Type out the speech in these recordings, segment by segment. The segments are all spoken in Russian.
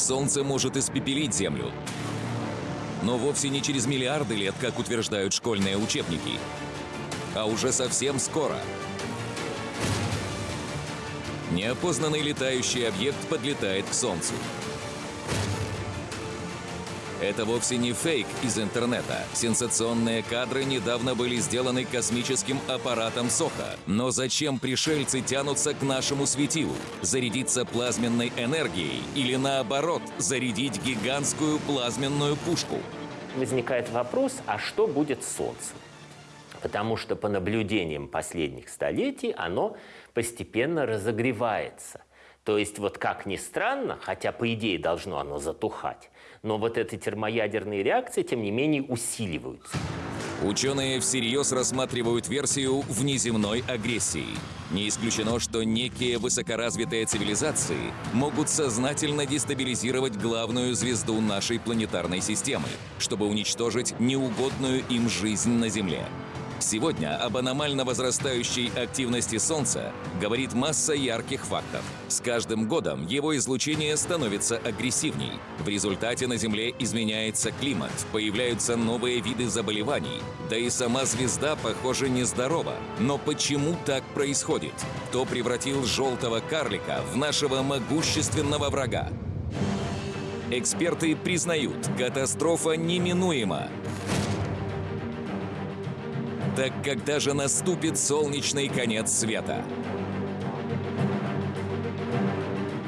Солнце может испепелить Землю. Но вовсе не через миллиарды лет, как утверждают школьные учебники, а уже совсем скоро. Неопознанный летающий объект подлетает к Солнцу. Это вовсе не фейк из интернета. Сенсационные кадры недавно были сделаны космическим аппаратом Соха. Но зачем пришельцы тянутся к нашему светилу? Зарядиться плазменной энергией или наоборот, зарядить гигантскую плазменную пушку? Возникает вопрос, а что будет с Солнцем? Потому что по наблюдениям последних столетий оно постепенно разогревается. То есть вот как ни странно, хотя по идее должно оно затухать, но вот эти термоядерные реакции, тем не менее, усиливаются. Ученые всерьез рассматривают версию внеземной агрессии. Не исключено, что некие высокоразвитые цивилизации могут сознательно дестабилизировать главную звезду нашей планетарной системы, чтобы уничтожить неугодную им жизнь на Земле. Сегодня об аномально возрастающей активности Солнца говорит масса ярких фактов. С каждым годом его излучение становится агрессивней. В результате на Земле изменяется климат, появляются новые виды заболеваний. Да и сама звезда, похоже, нездорова. Но почему так происходит? Кто превратил желтого карлика в нашего могущественного врага? Эксперты признают, катастрофа неминуема. Так когда же наступит солнечный конец света?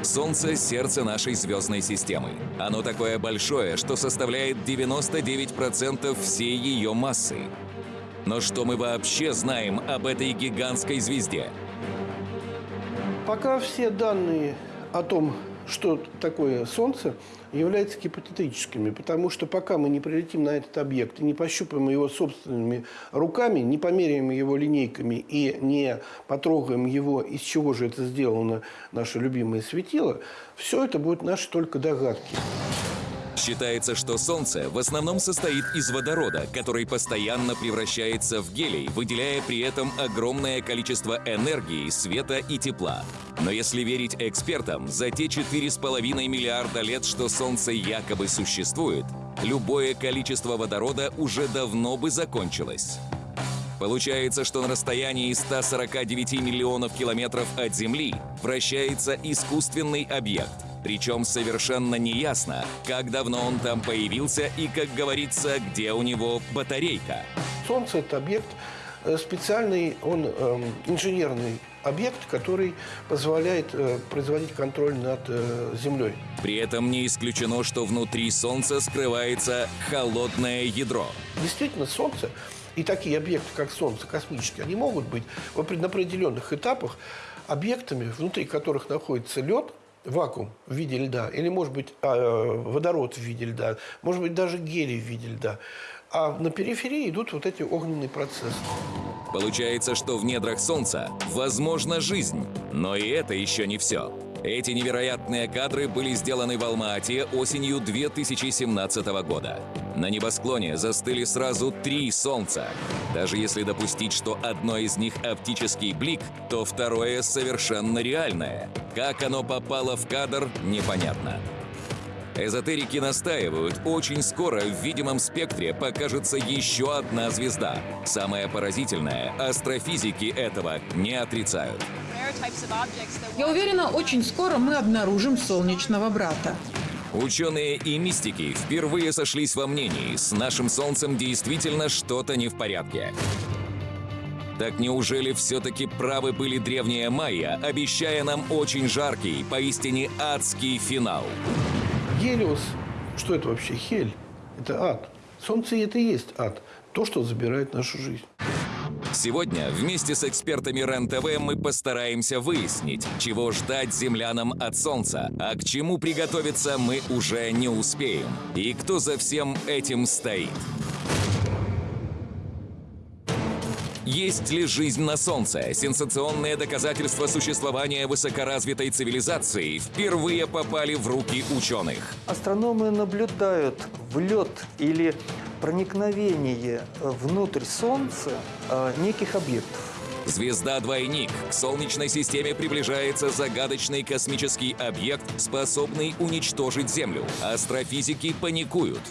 Солнце – сердце нашей звездной системы. Оно такое большое, что составляет 99% всей ее массы. Но что мы вообще знаем об этой гигантской звезде? Пока все данные о том, что такое Солнце, являются гипотетическими, потому что пока мы не прилетим на этот объект и не пощупаем его собственными руками, не померяем его линейками и не потрогаем его, из чего же это сделано наше любимое светило, все это будет наши только догадки. Считается, что Солнце в основном состоит из водорода, который постоянно превращается в гелий, выделяя при этом огромное количество энергии, света и тепла. Но если верить экспертам, за те 4,5 миллиарда лет, что Солнце якобы существует, любое количество водорода уже давно бы закончилось. Получается, что на расстоянии 149 миллионов километров от Земли вращается искусственный объект, причем совершенно неясно, как давно он там появился и, как говорится, где у него батарейка. Солнце – это объект э, специальный, он э, инженерный объект, который позволяет э, производить контроль над э, Землей. При этом не исключено, что внутри Солнца скрывается холодное ядро. Действительно, Солнце и такие объекты, как Солнце, космические, они могут быть на определенных этапах объектами, внутри которых находится лед, вакуум в виде льда, или, может быть, а, водород в виде льда, может быть, даже гелий в виде льда. А на периферии идут вот эти огненные процессы. Получается, что в недрах Солнца возможна жизнь. Но и это еще не все. Эти невероятные кадры были сделаны в Алма-Ате осенью 2017 года. На небосклоне застыли сразу три Солнца. Даже если допустить, что одно из них оптический блик, то второе совершенно реальное. Как оно попало в кадр, непонятно. Эзотерики настаивают, очень скоро в видимом спектре покажется еще одна звезда. Самое поразительное, астрофизики этого не отрицают. Я уверена, очень скоро мы обнаружим солнечного брата. Ученые и мистики впервые сошлись во мнении, с нашим Солнцем действительно что-то не в порядке. Так неужели все-таки правы были древние майя, обещая нам очень жаркий, поистине адский финал? Гелиос, что это вообще? Хель. Это ад. Солнце это и есть ад. То, что забирает нашу жизнь. Сегодня вместе с экспертами РЕН-ТВ мы постараемся выяснить, чего ждать землянам от Солнца, а к чему приготовиться мы уже не успеем. И кто за всем этим стоит. Есть ли жизнь на Солнце? Сенсационные доказательства существования высокоразвитой цивилизации впервые попали в руки ученых. Астрономы наблюдают влет или проникновение внутрь Солнца э, неких объектов. Звезда-двойник. К Солнечной системе приближается загадочный космический объект, способный уничтожить Землю. Астрофизики паникуют.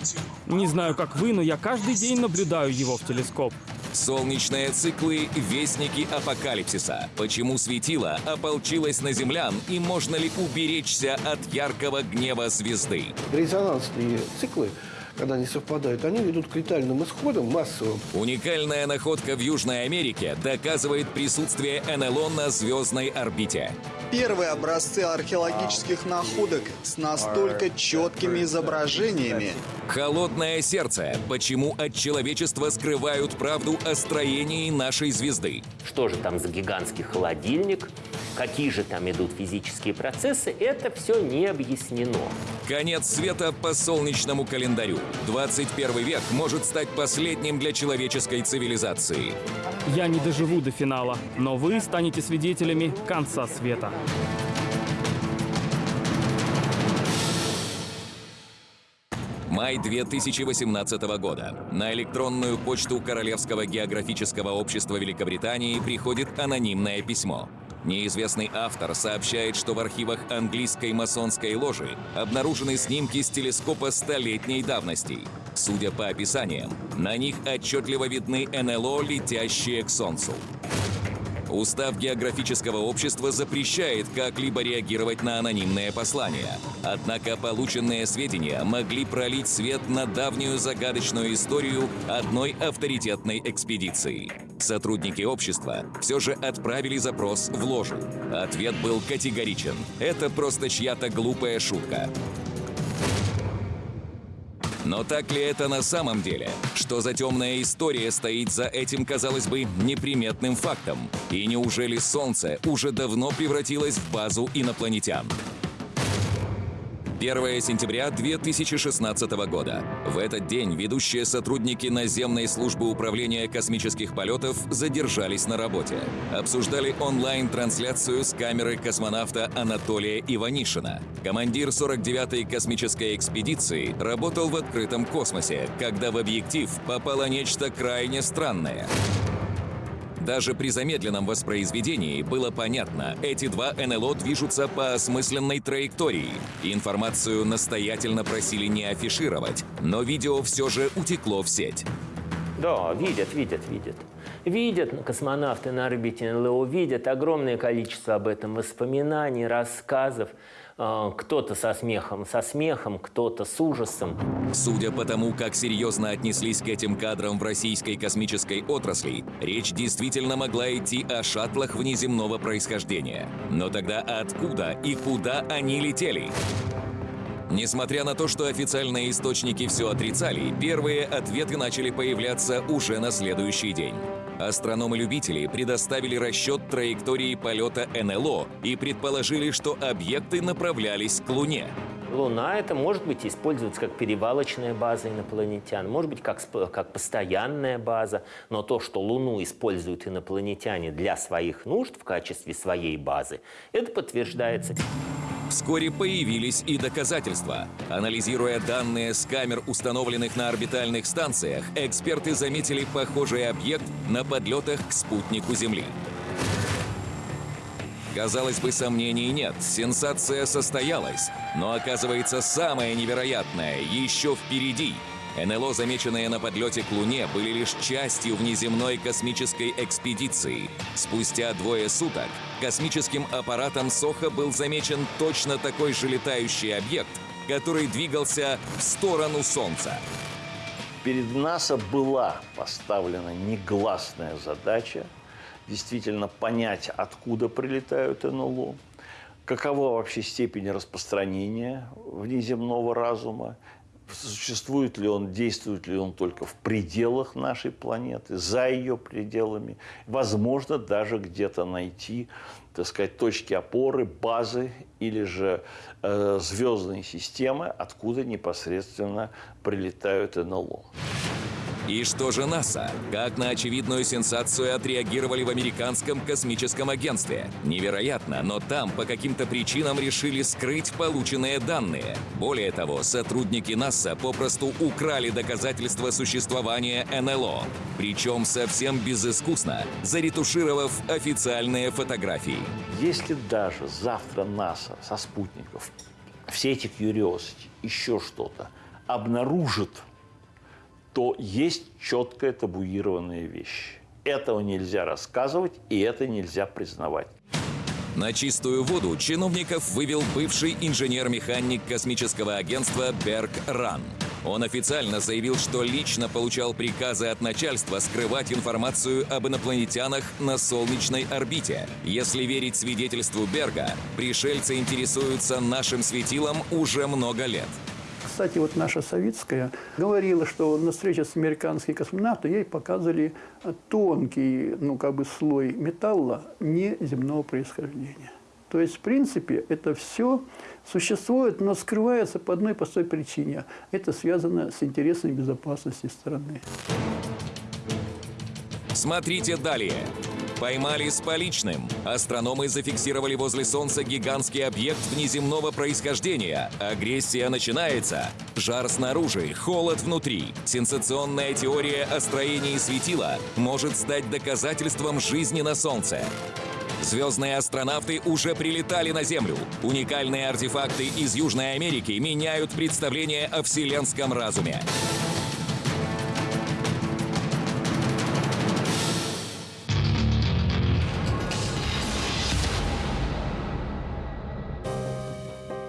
Не знаю, как вы, но я каждый день наблюдаю его в телескоп. Солнечные циклы – вестники апокалипсиса. Почему светило ополчилось на землян и можно ли уберечься от яркого гнева звезды? Резонансные циклы, когда они совпадают, они ведут к летальным исходам массовым. Уникальная находка в Южной Америке доказывает присутствие НЛО на звездной орбите. Первые образцы археологических находок с настолько четкими изображениями. Холодное сердце. Почему от человечества скрывают правду о строении нашей звезды? Что же там за гигантский холодильник? Какие же там идут физические процессы? Это все не объяснено. Конец света по солнечному календарю. 21 век может стать последним для человеческой цивилизации. Я не доживу до финала, но вы станете свидетелями конца света. Май 2018 года. На электронную почту Королевского географического общества Великобритании приходит анонимное письмо. Неизвестный автор сообщает, что в архивах английской масонской ложи обнаружены снимки с телескопа столетней давности. Судя по описаниям, на них отчетливо видны НЛО, летящие к Солнцу. Устав географического общества запрещает как-либо реагировать на анонимные послания. Однако полученные сведения могли пролить свет на давнюю загадочную историю одной авторитетной экспедиции. Сотрудники общества все же отправили запрос в ложу. Ответ был категоричен. Это просто чья-то глупая шутка. Но так ли это на самом деле? Что за темная история стоит за этим, казалось бы, неприметным фактом? И неужели Солнце уже давно превратилось в базу инопланетян? 1 сентября 2016 года. В этот день ведущие сотрудники наземной службы управления космических полетов задержались на работе. Обсуждали онлайн-трансляцию с камеры космонавта Анатолия Иванишина. Командир 49-й космической экспедиции работал в открытом космосе, когда в объектив попало нечто крайне странное. Даже при замедленном воспроизведении было понятно, эти два НЛО движутся по осмысленной траектории. Информацию настоятельно просили не афишировать, но видео все же утекло в сеть. Да, видят, видят, видят. Видят космонавты на орбите НЛО, видят огромное количество об этом воспоминаний, рассказов. А, кто-то со смехом, со смехом, кто-то с ужасом. Судя по тому, как серьезно отнеслись к этим кадрам в российской космической отрасли, речь действительно могла идти о шаттлах внеземного происхождения. Но тогда откуда и куда они летели? Несмотря на то, что официальные источники все отрицали, первые ответы начали появляться уже на следующий день. Астрономы-любители предоставили расчет траектории полета НЛО и предположили, что объекты направлялись к Луне. Луна это может быть использоваться как перевалочная база инопланетян, может быть как, как постоянная база, но то, что Луну используют инопланетяне для своих нужд в качестве своей базы, это подтверждается. Вскоре появились и доказательства. Анализируя данные с камер, установленных на орбитальных станциях, эксперты заметили похожий объект на подлетах к спутнику Земли. Казалось бы, сомнений нет, сенсация состоялась. Но оказывается, самое невероятное еще впереди – НЛО, замеченные на подлете к Луне, были лишь частью внеземной космической экспедиции. Спустя двое суток космическим аппаратом Соха был замечен точно такой же летающий объект, который двигался в сторону Солнца. Перед НАСА была поставлена негласная задача действительно понять, откуда прилетают НЛО, какова вообще степень распространения внеземного разума, существует ли он, действует ли он только в пределах нашей планеты, за ее пределами. Возможно, даже где-то найти, так сказать, точки опоры, базы или же э, звездные системы, откуда непосредственно прилетают НЛО. И что же НАСА? Как на очевидную сенсацию отреагировали в американском космическом агентстве? Невероятно, но там по каким-то причинам решили скрыть полученные данные. Более того, сотрудники НАСА попросту украли доказательства существования НЛО. Причем совсем безыскусно, заретушировав официальные фотографии. Если даже завтра НАСА со спутников все эти Curiosity, еще что-то обнаружит то есть четкая табуированная вещь. Этого нельзя рассказывать, и это нельзя признавать. На чистую воду чиновников вывел бывший инженер-механик космического агентства Берг Ран. Он официально заявил, что лично получал приказы от начальства скрывать информацию об инопланетянах на солнечной орбите. Если верить свидетельству Берга, пришельцы интересуются нашим светилом уже много лет. Кстати, вот наша советская говорила, что на встрече с американскими космонавтами ей показывали тонкий, ну, как бы слой металла неземного происхождения. То есть, в принципе, это все существует, но скрывается по одной простой причине. Это связано с интересами безопасности страны. Смотрите далее. Поймали с поличным. Астрономы зафиксировали возле Солнца гигантский объект внеземного происхождения. Агрессия начинается. Жар снаружи, холод внутри. Сенсационная теория о строении светила может стать доказательством жизни на Солнце. Звездные астронавты уже прилетали на Землю. Уникальные артефакты из Южной Америки меняют представление о вселенском разуме.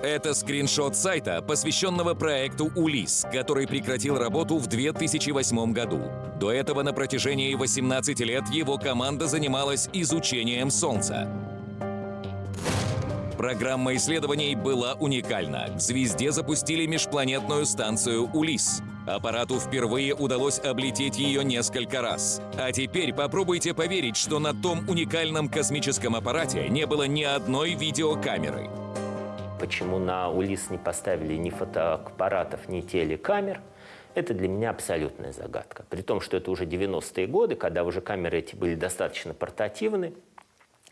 Это скриншот сайта, посвященного проекту «Улис», который прекратил работу в 2008 году. До этого на протяжении 18 лет его команда занималась изучением Солнца. Программа исследований была уникальна. К звезде запустили межпланетную станцию «Улис». Аппарату впервые удалось облететь ее несколько раз. А теперь попробуйте поверить, что на том уникальном космическом аппарате не было ни одной видеокамеры. Почему на УЛИС не поставили ни фотоаппаратов, ни телекамер, это для меня абсолютная загадка. При том, что это уже 90-е годы, когда уже камеры эти были достаточно портативны.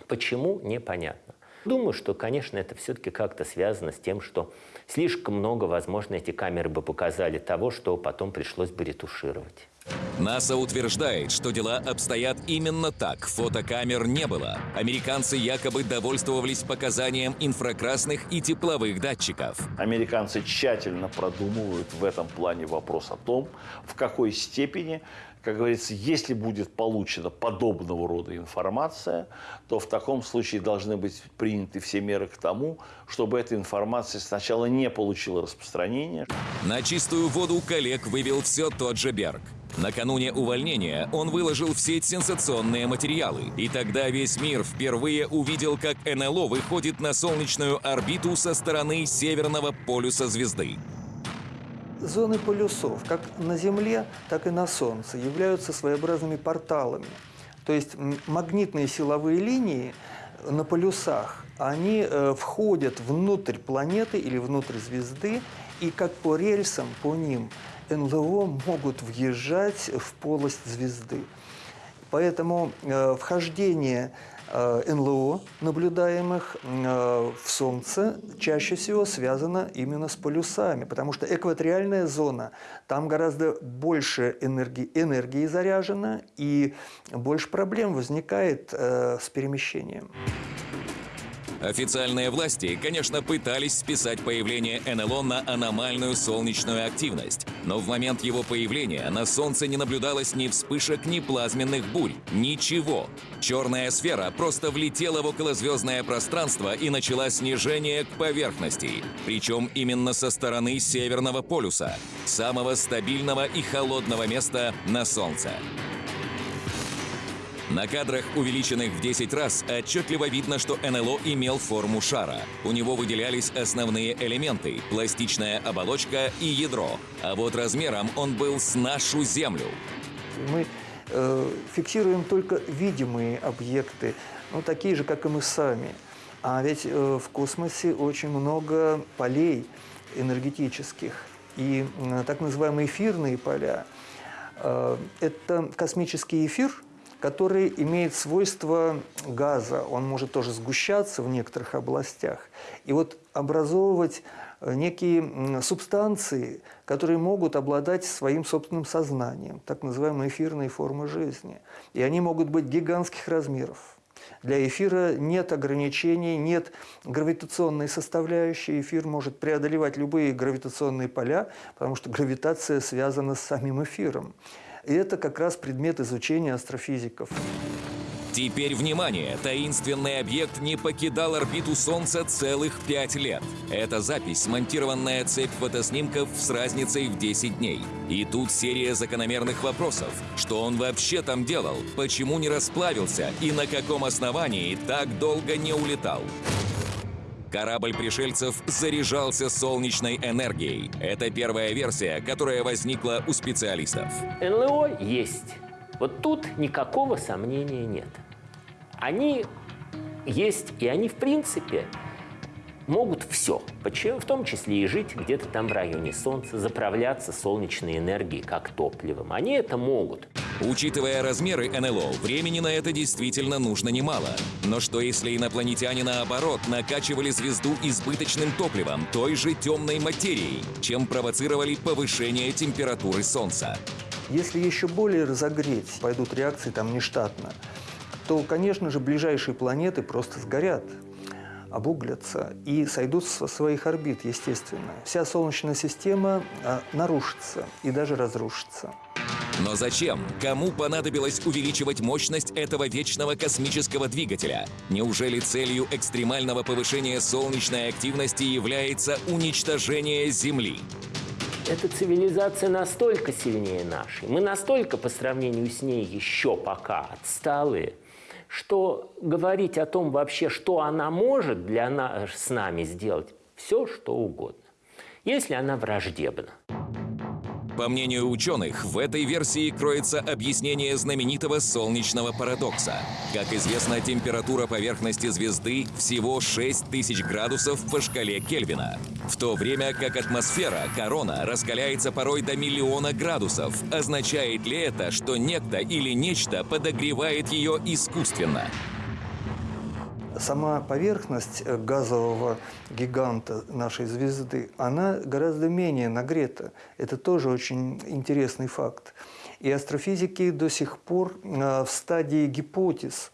Почему, непонятно. Думаю, что, конечно, это все-таки как-то связано с тем, что слишком много, возможно, эти камеры бы показали того, что потом пришлось бы ретушировать. НАСА утверждает, что дела обстоят именно так. Фотокамер не было. Американцы якобы довольствовались показанием инфракрасных и тепловых датчиков. Американцы тщательно продумывают в этом плане вопрос о том, в какой степени как говорится, если будет получена подобного рода информация, то в таком случае должны быть приняты все меры к тому, чтобы эта информация сначала не получила распространения. На чистую воду коллег вывел все тот же Берг. Накануне увольнения он выложил в сеть сенсационные материалы, и тогда весь мир впервые увидел, как НЛО выходит на солнечную орбиту со стороны северного полюса звезды. Зоны полюсов, как на Земле, так и на Солнце, являются своеобразными порталами. То есть магнитные силовые линии на полюсах, они э, входят внутрь планеты или внутрь звезды, и как по рельсам, по ним НЛО могут въезжать в полость звезды. Поэтому э, вхождение НЛО, наблюдаемых э, в Солнце, чаще всего связано именно с полюсами, потому что экваториальная зона, там гораздо больше энергии, энергии заряжено, и больше проблем возникает э, с перемещением. Официальные власти, конечно, пытались списать появление НЛО на аномальную солнечную активность. Но в момент его появления на Солнце не наблюдалось ни вспышек, ни плазменных бурь. Ничего. Черная сфера просто влетела в околозвездное пространство и начала снижение к поверхности. Причем именно со стороны Северного полюса, самого стабильного и холодного места на Солнце. На кадрах, увеличенных в 10 раз, отчетливо видно, что НЛО имел форму шара. У него выделялись основные элементы – пластичная оболочка и ядро. А вот размером он был с нашу Землю. Мы э, фиксируем только видимые объекты, ну, такие же, как и мы сами. А ведь э, в космосе очень много полей энергетических и э, так называемые эфирные поля – Э, это космический эфир, который имеет свойство газа. Он может тоже сгущаться в некоторых областях. И вот образовывать э, некие субстанции, которые могут обладать своим собственным сознанием, так называемые эфирные формы жизни. И они могут быть гигантских размеров. Для эфира нет ограничений, нет гравитационной составляющей. Эфир может преодолевать любые гравитационные поля, потому что гравитация связана с самим эфиром. И это как раз предмет изучения астрофизиков. Теперь внимание! Таинственный объект не покидал орбиту Солнца целых пять лет. Это запись, смонтированная цепь фотоснимков с разницей в 10 дней. И тут серия закономерных вопросов. Что он вообще там делал? Почему не расплавился? И на каком основании так долго не улетал? Корабль пришельцев заряжался солнечной энергией. Это первая версия, которая возникла у специалистов. НЛО есть. Вот тут никакого сомнения нет они есть, и они, в принципе, могут все, в том числе и жить где-то там в районе Солнца, заправляться солнечной энергией как топливом. Они это могут. Учитывая размеры НЛО, времени на это действительно нужно немало. Но что если инопланетяне, наоборот, накачивали звезду избыточным топливом, той же темной материей, чем провоцировали повышение температуры Солнца? Если еще более разогреть, пойдут реакции там нештатно, то, конечно же, ближайшие планеты просто сгорят, обуглятся и сойдут со своих орбит, естественно. Вся Солнечная система а, нарушится и даже разрушится. Но зачем? Кому понадобилось увеличивать мощность этого вечного космического двигателя? Неужели целью экстремального повышения солнечной активности является уничтожение Земли? Эта цивилизация настолько сильнее нашей, мы настолько по сравнению с ней еще пока отсталые – что говорить о том вообще, что она может для нас, с нами сделать, все что угодно, если она враждебна. По мнению ученых, в этой версии кроется объяснение знаменитого солнечного парадокса. Как известно, температура поверхности звезды всего 6000 градусов по шкале Кельвина, в то время как атмосфера, корона, раскаляется порой до миллиона градусов. Означает ли это, что некто или нечто подогревает ее искусственно? Сама поверхность э, газового гиганта нашей звезды, она гораздо менее нагрета. Это тоже очень интересный факт. И астрофизики до сих пор э, в стадии гипотез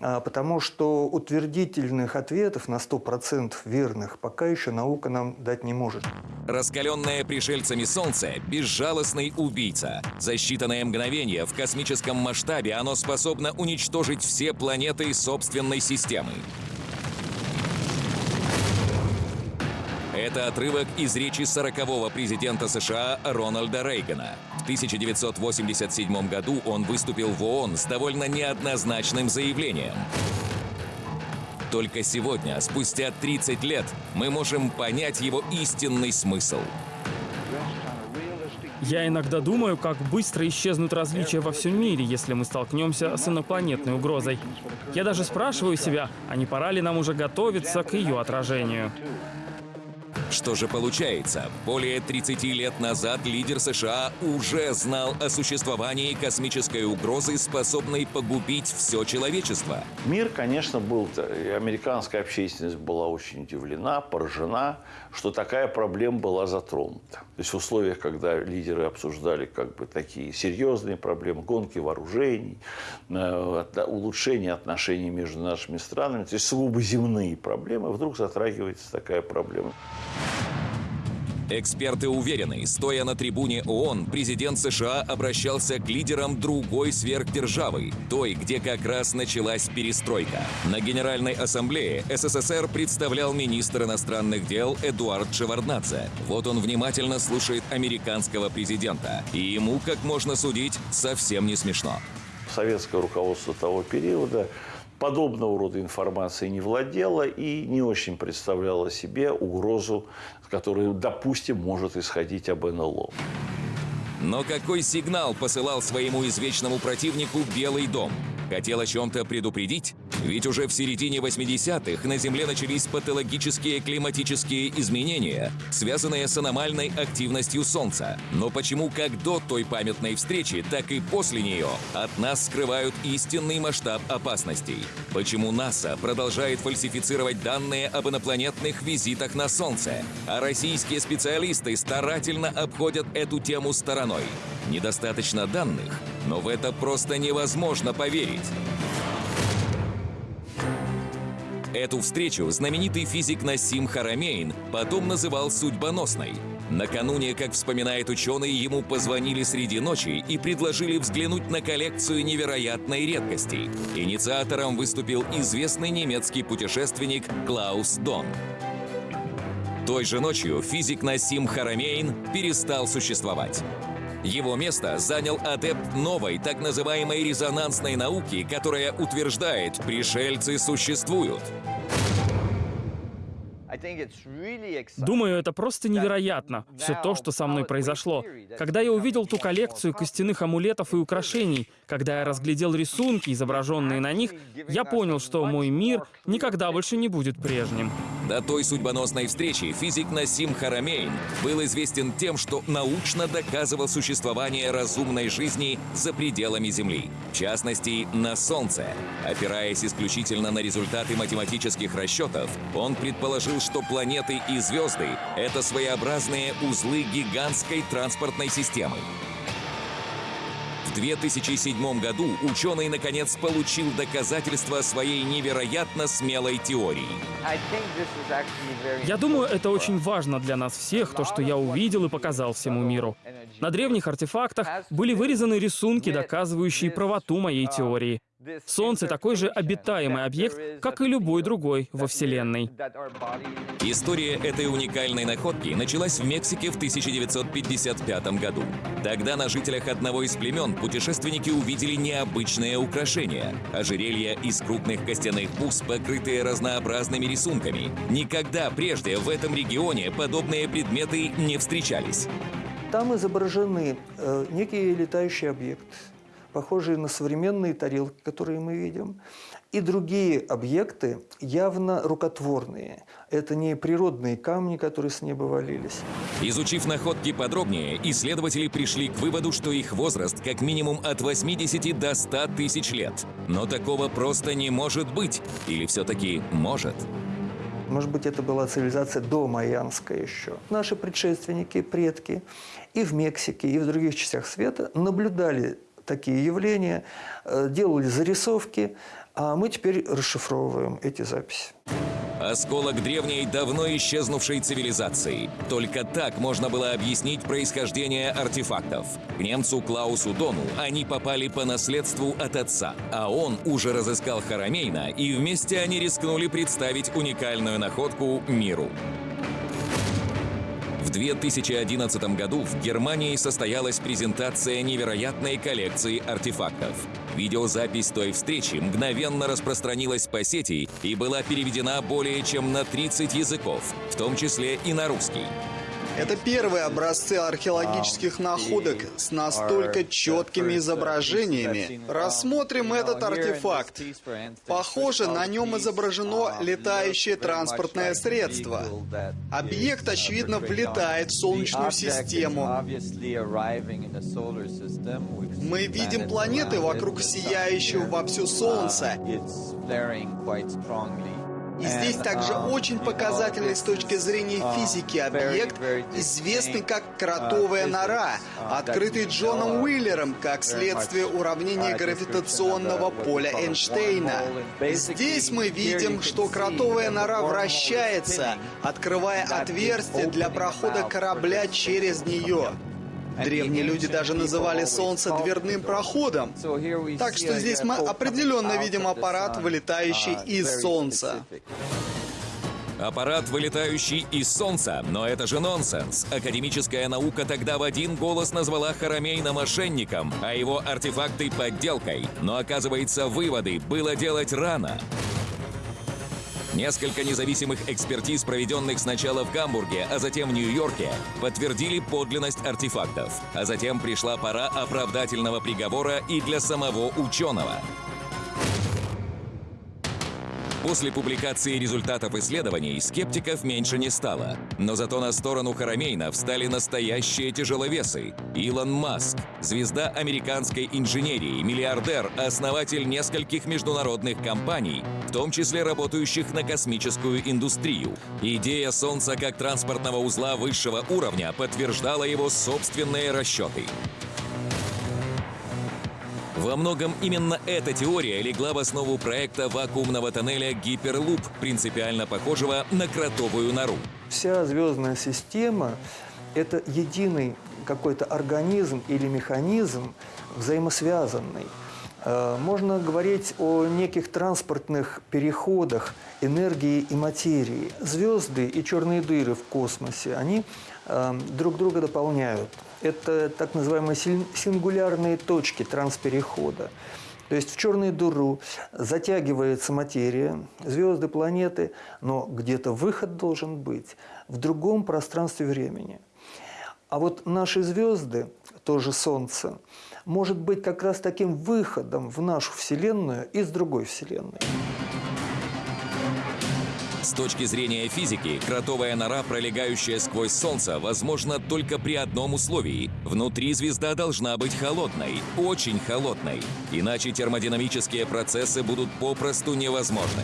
потому что утвердительных ответов на 100% верных пока еще наука нам дать не может. Раскаленное пришельцами Солнце – безжалостный убийца. За считанные мгновения в космическом масштабе оно способно уничтожить все планеты собственной системы. Это отрывок из речи 40-го президента США Рональда Рейгана. В 1987 году он выступил в ООН с довольно неоднозначным заявлением. Только сегодня, спустя 30 лет, мы можем понять его истинный смысл. Я иногда думаю, как быстро исчезнут различия во всем мире, если мы столкнемся с инопланетной угрозой. Я даже спрашиваю себя, а не пора ли нам уже готовиться к ее отражению. Что же получается? Более 30 лет назад лидер США уже знал о существовании космической угрозы, способной погубить все человечество. Мир, конечно, был, и американская общественность была очень удивлена, поражена, что такая проблема была затронута. То есть в условиях, когда лидеры обсуждали как бы такие серьезные проблемы, гонки вооружений, э, улучшение отношений между нашими странами, то есть сугубо земные проблемы, вдруг затрагивается такая проблема. Эксперты уверены, стоя на трибуне ООН, президент США обращался к лидерам другой сверхдержавы, той, где как раз началась перестройка. На Генеральной Ассамблее СССР представлял министр иностранных дел Эдуард Шеварднадзе. Вот он внимательно слушает американского президента. И ему, как можно судить, совсем не смешно. Советское руководство того периода подобного рода информацией не владела и не очень представляла себе угрозу, которая, допустим, может исходить об НЛО. Но какой сигнал посылал своему извечному противнику Белый дом? Хотел о чем-то предупредить? Ведь уже в середине 80-х на Земле начались патологические климатические изменения, связанные с аномальной активностью Солнца. Но почему как до той памятной встречи, так и после нее от нас скрывают истинный масштаб опасностей? Почему НАСА продолжает фальсифицировать данные об инопланетных визитах на Солнце, а российские специалисты старательно обходят эту тему стороной? Недостаточно данных, но в это просто невозможно поверить. Эту встречу знаменитый физик Насим Харамейн потом называл судьбоносной. Накануне, как вспоминает ученый, ему позвонили среди ночи и предложили взглянуть на коллекцию невероятной редкости. Инициатором выступил известный немецкий путешественник Клаус Дон. Той же ночью физик Насим Харамейн перестал существовать. Его место занял адепт новой, так называемой резонансной науки, которая утверждает, пришельцы существуют. Думаю, это просто невероятно, все то, что со мной произошло. Когда я увидел ту коллекцию костяных амулетов и украшений, когда я разглядел рисунки, изображенные на них, я понял, что мой мир никогда больше не будет прежним. До той судьбоносной встречи физик Насим Харамейн был известен тем, что научно доказывал существование разумной жизни за пределами Земли, в частности, на Солнце. Опираясь исключительно на результаты математических расчетов, он предположил, что планеты и звезды — это своеобразные узлы гигантской транспортной системы. В 2007 году ученый наконец получил доказательства своей невероятно смелой теории. Я думаю, это очень важно для нас всех, то, что я увидел и показал всему миру. На древних артефактах были вырезаны рисунки, доказывающие правоту моей теории. Солнце такой же обитаемый объект, как и любой другой во Вселенной. История этой уникальной находки началась в Мексике в 1955 году. Тогда на жителях одного из племен путешественники увидели необычное украшение – ожерелья из крупных костяных бус, покрытые разнообразными рисунками. Никогда прежде в этом регионе подобные предметы не встречались. Там изображены э, некие летающие объекты, похожие на современные тарелки, которые мы видим, и другие объекты явно рукотворные. Это не природные камни, которые с неба валились. Изучив находки подробнее, исследователи пришли к выводу, что их возраст как минимум от 80 до 100 тысяч лет. Но такого просто не может быть. Или все-таки может? Может быть, это была цивилизация до майянская еще. Наши предшественники, предки и в Мексике, и в других частях света наблюдали такие явления, э, делали зарисовки, а мы теперь расшифровываем эти записи. Осколок древней, давно исчезнувшей цивилизации. Только так можно было объяснить происхождение артефактов. К немцу Клаусу Дону они попали по наследству от отца, а он уже разыскал Харамейна, и вместе они рискнули представить уникальную находку миру. В 2011 году в Германии состоялась презентация невероятной коллекции артефактов. Видеозапись той встречи мгновенно распространилась по сети и была переведена более чем на 30 языков, в том числе и на русский. Это первые образцы археологических находок с настолько четкими изображениями. Рассмотрим этот артефакт. Похоже, на нем изображено летающее транспортное средство. Объект, очевидно, влетает в Солнечную систему. Мы видим планеты вокруг сияющего вовсю Солнца. И здесь также очень показательный с точки зрения физики объект, известный как кротовая нора, открытый Джоном Уиллером как следствие уравнения гравитационного поля Эйнштейна. Здесь мы видим, что кротовая нора вращается, открывая отверстие для прохода корабля через нее. Древние люди даже называли Солнце дверным проходом. Так что здесь мы определенно видим аппарат, вылетающий из Солнца. Аппарат, вылетающий из Солнца. Но это же нонсенс. Академическая наука тогда в один голос назвала Харамейна мошенником, а его артефакты — подделкой. Но оказывается, выводы было делать рано. Несколько независимых экспертиз, проведенных сначала в Гамбурге, а затем в Нью-Йорке, подтвердили подлинность артефактов. А затем пришла пора оправдательного приговора и для самого ученого. После публикации результатов исследований скептиков меньше не стало. Но зато на сторону Харамейна встали настоящие тяжеловесы. Илон Маск, звезда американской инженерии, миллиардер, основатель нескольких международных компаний, в том числе работающих на космическую индустрию. Идея Солнца как транспортного узла высшего уровня подтверждала его собственные расчеты. Во многом именно эта теория легла в основу проекта вакуумного тоннеля «Гиперлуп», принципиально похожего на кротовую нору. Вся звездная система – это единый какой-то организм или механизм взаимосвязанный. Э, можно говорить о неких транспортных переходах энергии и материи. Звезды и черные дыры в космосе, они э, друг друга дополняют. Это так называемые сингулярные точки трансперехода. То есть в черную дыру затягивается материя, звезды, планеты, но где-то выход должен быть в другом пространстве времени. А вот наши звезды, тоже Солнце, может быть как раз таким выходом в нашу Вселенную из другой Вселенной. С точки зрения физики, кротовая нора, пролегающая сквозь Солнце, возможна только при одном условии. Внутри звезда должна быть холодной, очень холодной. Иначе термодинамические процессы будут попросту невозможны.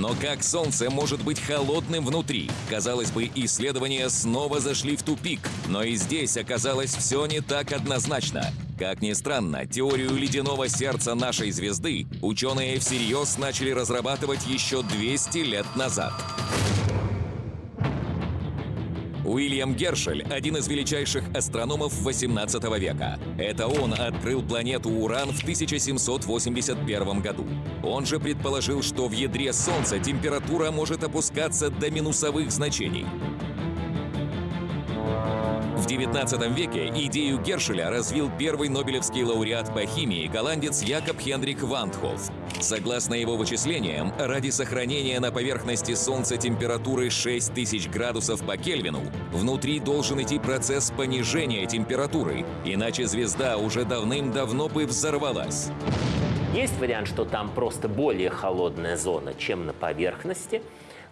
Но как Солнце может быть холодным внутри? Казалось бы, исследования снова зашли в тупик, но и здесь оказалось все не так однозначно. Как ни странно, теорию ледяного сердца нашей звезды ученые всерьез начали разрабатывать еще 200 лет назад. Уильям Гершель – один из величайших астрономов 18 века. Это он открыл планету Уран в 1781 году. Он же предположил, что в ядре Солнца температура может опускаться до минусовых значений. 19 веке идею Гершеля развил первый нобелевский лауреат по химии голландец Якоб Хендрик Вандхоф. Согласно его вычислениям, ради сохранения на поверхности Солнца температуры 6000 градусов по Кельвину, внутри должен идти процесс понижения температуры, иначе звезда уже давным-давно бы взорвалась. Есть вариант, что там просто более холодная зона, чем на поверхности.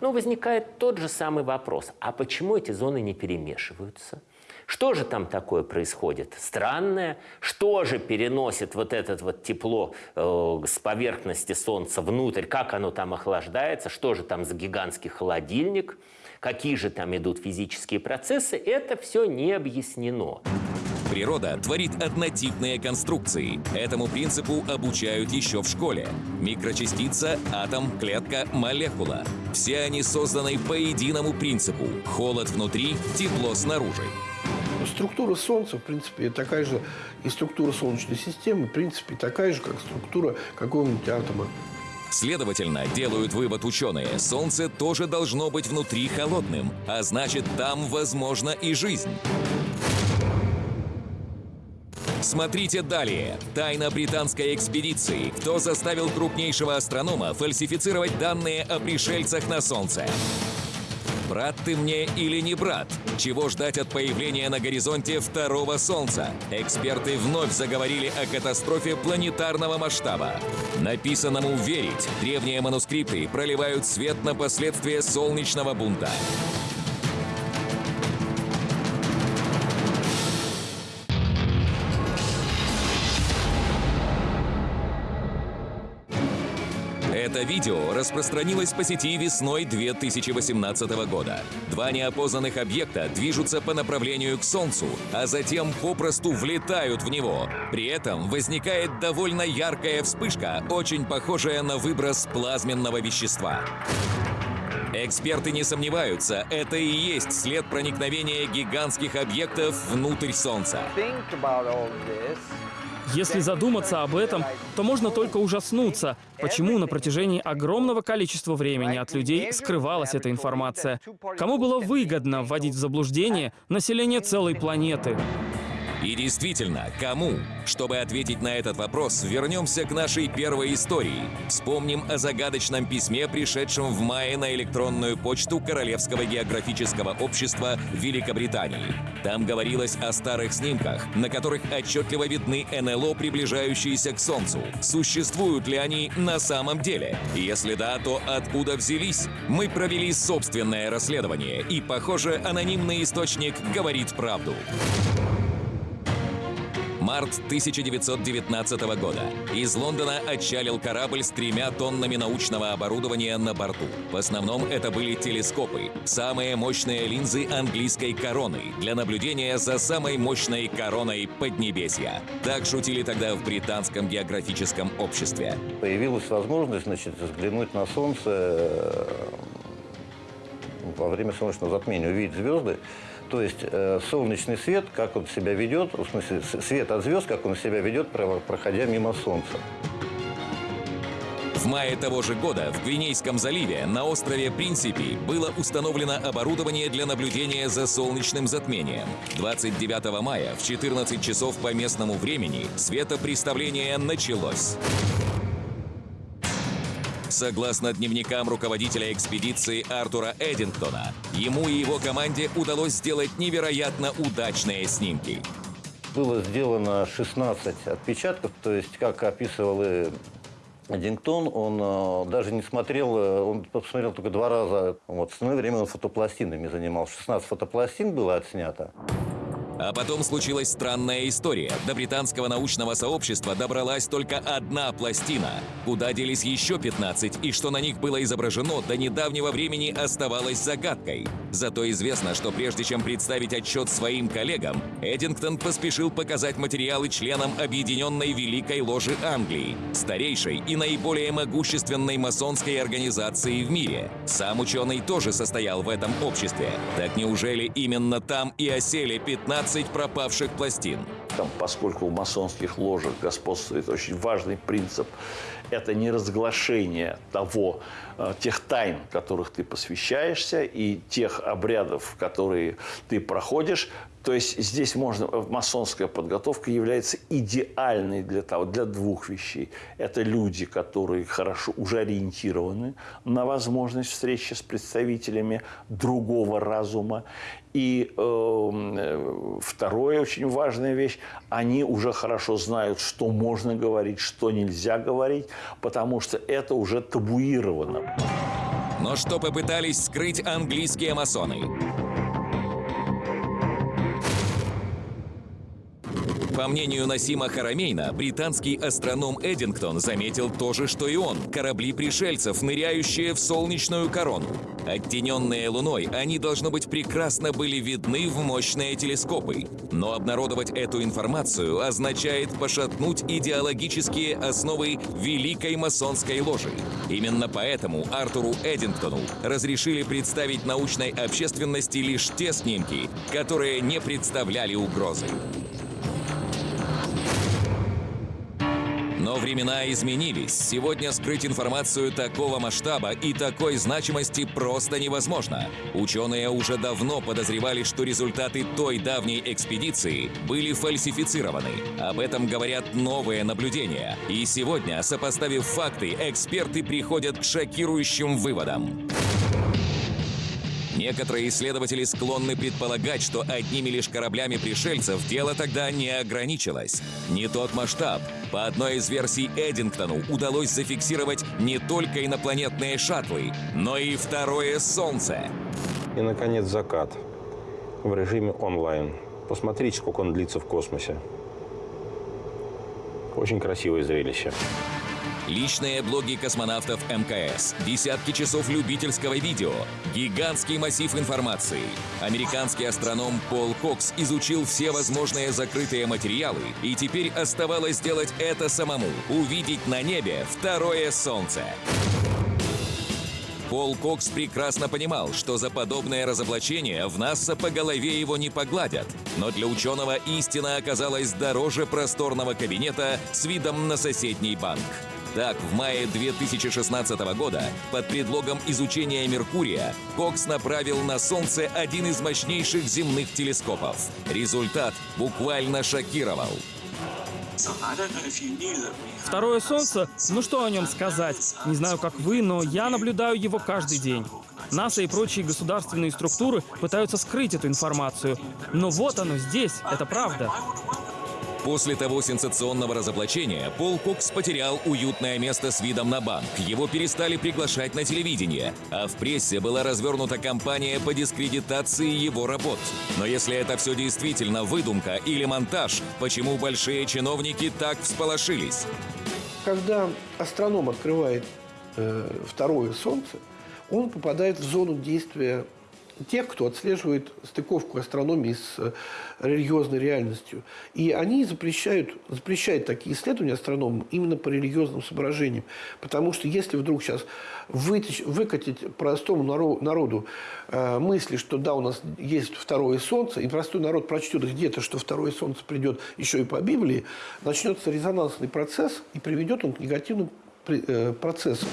Но возникает тот же самый вопрос, а почему эти зоны не перемешиваются? Что же там такое происходит? Странное. Что же переносит вот это вот тепло э, с поверхности Солнца внутрь? Как оно там охлаждается? Что же там за гигантский холодильник? Какие же там идут физические процессы? Это все не объяснено. Природа творит однотипные конструкции. Этому принципу обучают еще в школе. Микрочастица, атом, клетка, молекула. Все они созданы по единому принципу. Холод внутри, тепло снаружи. Структура Солнца, в принципе, такая же, и структура Солнечной системы, в принципе, такая же, как структура какого-нибудь атома. Следовательно, делают вывод ученые, Солнце тоже должно быть внутри холодным, а значит, там возможна и жизнь. Смотрите далее. Тайна британской экспедиции. Кто заставил крупнейшего астронома фальсифицировать данные о пришельцах на Солнце? Брат ты мне или не брат? Чего ждать от появления на горизонте второго Солнца? Эксперты вновь заговорили о катастрофе планетарного масштаба. Написанному верить, древние манускрипты проливают свет на последствия солнечного бунта. Это видео распространилось по сети весной 2018 года. Два неопознанных объекта движутся по направлению к Солнцу, а затем попросту влетают в него. При этом возникает довольно яркая вспышка, очень похожая на выброс плазменного вещества. Эксперты не сомневаются, это и есть след проникновения гигантских объектов внутрь Солнца. Если задуматься об этом, то можно только ужаснуться, почему на протяжении огромного количества времени от людей скрывалась эта информация. Кому было выгодно вводить в заблуждение население целой планеты? И действительно, кому? Чтобы ответить на этот вопрос, вернемся к нашей первой истории. Вспомним о загадочном письме, пришедшем в мае на электронную почту Королевского географического общества Великобритании. Там говорилось о старых снимках, на которых отчетливо видны НЛО, приближающиеся к Солнцу. Существуют ли они на самом деле? Если да, то откуда взялись? Мы провели собственное расследование, и, похоже, анонимный источник говорит правду. Март 1919 года. Из Лондона отчалил корабль с тремя тоннами научного оборудования на борту. В основном это были телескопы, самые мощные линзы английской короны для наблюдения за самой мощной короной Поднебесья. Так шутили тогда в британском географическом обществе. Появилась возможность значит, взглянуть на Солнце э, во время солнечного затмения, увидеть звезды. То есть э, солнечный свет, как он себя ведет, в смысле свет от звезд, как он себя ведет, проходя мимо Солнца. В мае того же года в Гвинейском заливе на острове Принципи было установлено оборудование для наблюдения за солнечным затмением. 29 мая в 14 часов по местному времени светопреставление началось. Согласно дневникам руководителя экспедиции Артура Эдингтона, ему и его команде удалось сделать невероятно удачные снимки. Было сделано 16 отпечатков, то есть, как описывал и Эдингтон, он э, даже не смотрел, э, он посмотрел только два раза. Вот, в остальное время он фотопластинами занимался. 16 фотопластин было отснято. А потом случилась странная история. До британского научного сообщества добралась только одна пластина. Куда делись еще 15 и что на них было изображено, до недавнего времени оставалось загадкой. Зато известно, что прежде чем представить отчет своим коллегам, Эдингтон поспешил показать материалы членам Объединенной Великой Ложи Англии, старейшей и наиболее могущественной масонской организации в мире. Сам ученый тоже состоял в этом обществе. Так неужели именно там и осели 15 15 пропавших пластин. Там, поскольку в масонских ложах господствует очень важный принцип, это не разглашение того, тех тайн, которых ты посвящаешься, и тех обрядов, которые ты проходишь, то есть здесь можно, масонская подготовка является идеальной для того, для двух вещей. Это люди, которые хорошо уже ориентированы на возможность встречи с представителями другого разума. И э, второе, очень важная вещь, они уже хорошо знают, что можно говорить, что нельзя говорить, потому что это уже табуировано. Но что попытались скрыть английские масоны? По мнению Насима Харамейна, британский астроном Эдингтон заметил то же, что и он – корабли пришельцев, ныряющие в солнечную корону. Оттененные луной, они, должно быть, прекрасно были видны в мощные телескопы. Но обнародовать эту информацию означает пошатнуть идеологические основы Великой масонской ложи. Именно поэтому Артуру Эдингтону разрешили представить научной общественности лишь те снимки, которые не представляли угрозы. Но времена изменились. Сегодня скрыть информацию такого масштаба и такой значимости просто невозможно. Ученые уже давно подозревали, что результаты той давней экспедиции были фальсифицированы. Об этом говорят новые наблюдения. И сегодня, сопоставив факты, эксперты приходят к шокирующим выводам. Некоторые исследователи склонны предполагать, что одними лишь кораблями пришельцев дело тогда не ограничилось. Не тот масштаб. По одной из версий Эдингтону удалось зафиксировать не только инопланетные шаттлы, но и второе Солнце. И, наконец, закат в режиме онлайн. Посмотрите, сколько он длится в космосе. Очень красивое зрелище. Личные блоги космонавтов МКС, десятки часов любительского видео, гигантский массив информации. Американский астроном Пол Кокс изучил все возможные закрытые материалы, и теперь оставалось сделать это самому – увидеть на небе второе Солнце. Пол Кокс прекрасно понимал, что за подобное разоблачение в НАСА по голове его не погладят. Но для ученого истина оказалась дороже просторного кабинета с видом на соседний банк. Так, в мае 2016 года под предлогом изучения Меркурия Кокс направил на Солнце один из мощнейших земных телескопов. Результат буквально шокировал. Второе Солнце, ну что о нем сказать? Не знаю, как вы, но я наблюдаю его каждый день. НАСА и прочие государственные структуры пытаются скрыть эту информацию. Но вот оно здесь, это правда. После того сенсационного разоблачения Пол Кокс потерял уютное место с видом на банк. Его перестали приглашать на телевидение, а в прессе была развернута кампания по дискредитации его работ. Но если это все действительно выдумка или монтаж, почему большие чиновники так всполошились? Когда астроном открывает э, второе Солнце, он попадает в зону действия тех, кто отслеживает стыковку астрономии с э, религиозной реальностью. И они запрещают, запрещают такие исследования астрономам именно по религиозным соображениям. Потому что если вдруг сейчас вытечь, выкатить простому народу э, мысли, что да, у нас есть второе солнце, и простой народ прочтет где-то, что второе солнце придет еще и по Библии, начнется резонансный процесс и приведет он к негативным э, процессам.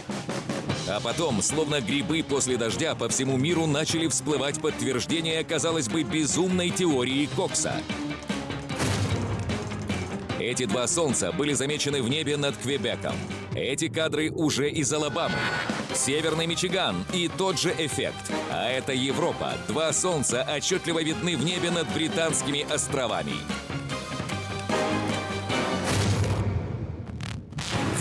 А потом, словно грибы после дождя, по всему миру начали всплывать подтверждения, казалось бы, безумной теории Кокса. Эти два солнца были замечены в небе над Квебеком. Эти кадры уже из Алабамы. Северный Мичиган и тот же эффект. А это Европа. Два солнца отчетливо видны в небе над Британскими островами.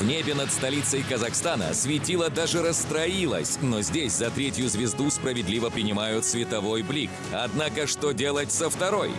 В небе над столицей Казахстана светило даже расстроилось, но здесь за третью звезду справедливо принимают световой блик. Однако что делать со второй?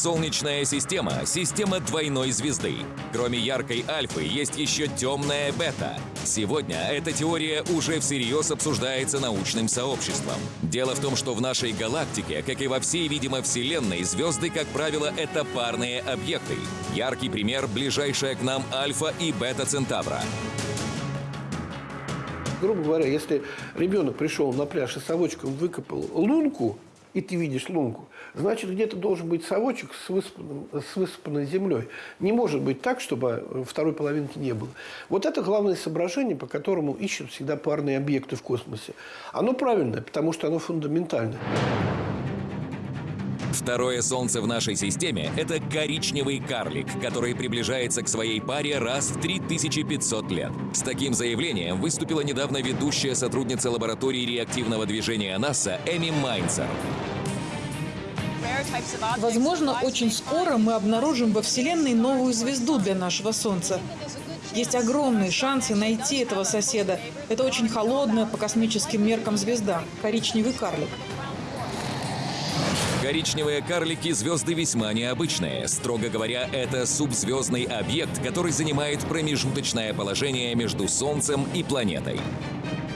Солнечная система – система двойной звезды. Кроме яркой альфы, есть еще темная бета. Сегодня эта теория уже всерьез обсуждается научным сообществом. Дело в том, что в нашей галактике, как и во всей, видимо, Вселенной, звезды, как правило, это парные объекты. Яркий пример – ближайшая к нам Альфа и Бета Центавра грубо говоря, если ребенок пришел на пляж и совочком выкопал лунку, и ты видишь лунку, значит, где-то должен быть совочек с, высыпанным, с высыпанной землей. Не может быть так, чтобы второй половинки не было. Вот это главное соображение, по которому ищут всегда парные объекты в космосе. Оно правильное, потому что оно фундаментальное. Второе Солнце в нашей системе – это коричневый карлик, который приближается к своей паре раз в 3500 лет. С таким заявлением выступила недавно ведущая сотрудница лаборатории реактивного движения НАСА Эми Майнцер. Возможно, очень скоро мы обнаружим во Вселенной новую звезду для нашего Солнца. Есть огромные шансы найти этого соседа. Это очень холодная по космическим меркам звезда – коричневый карлик. Коричневые карлики – звезды весьма необычные. Строго говоря, это субзвездный объект, который занимает промежуточное положение между Солнцем и планетой.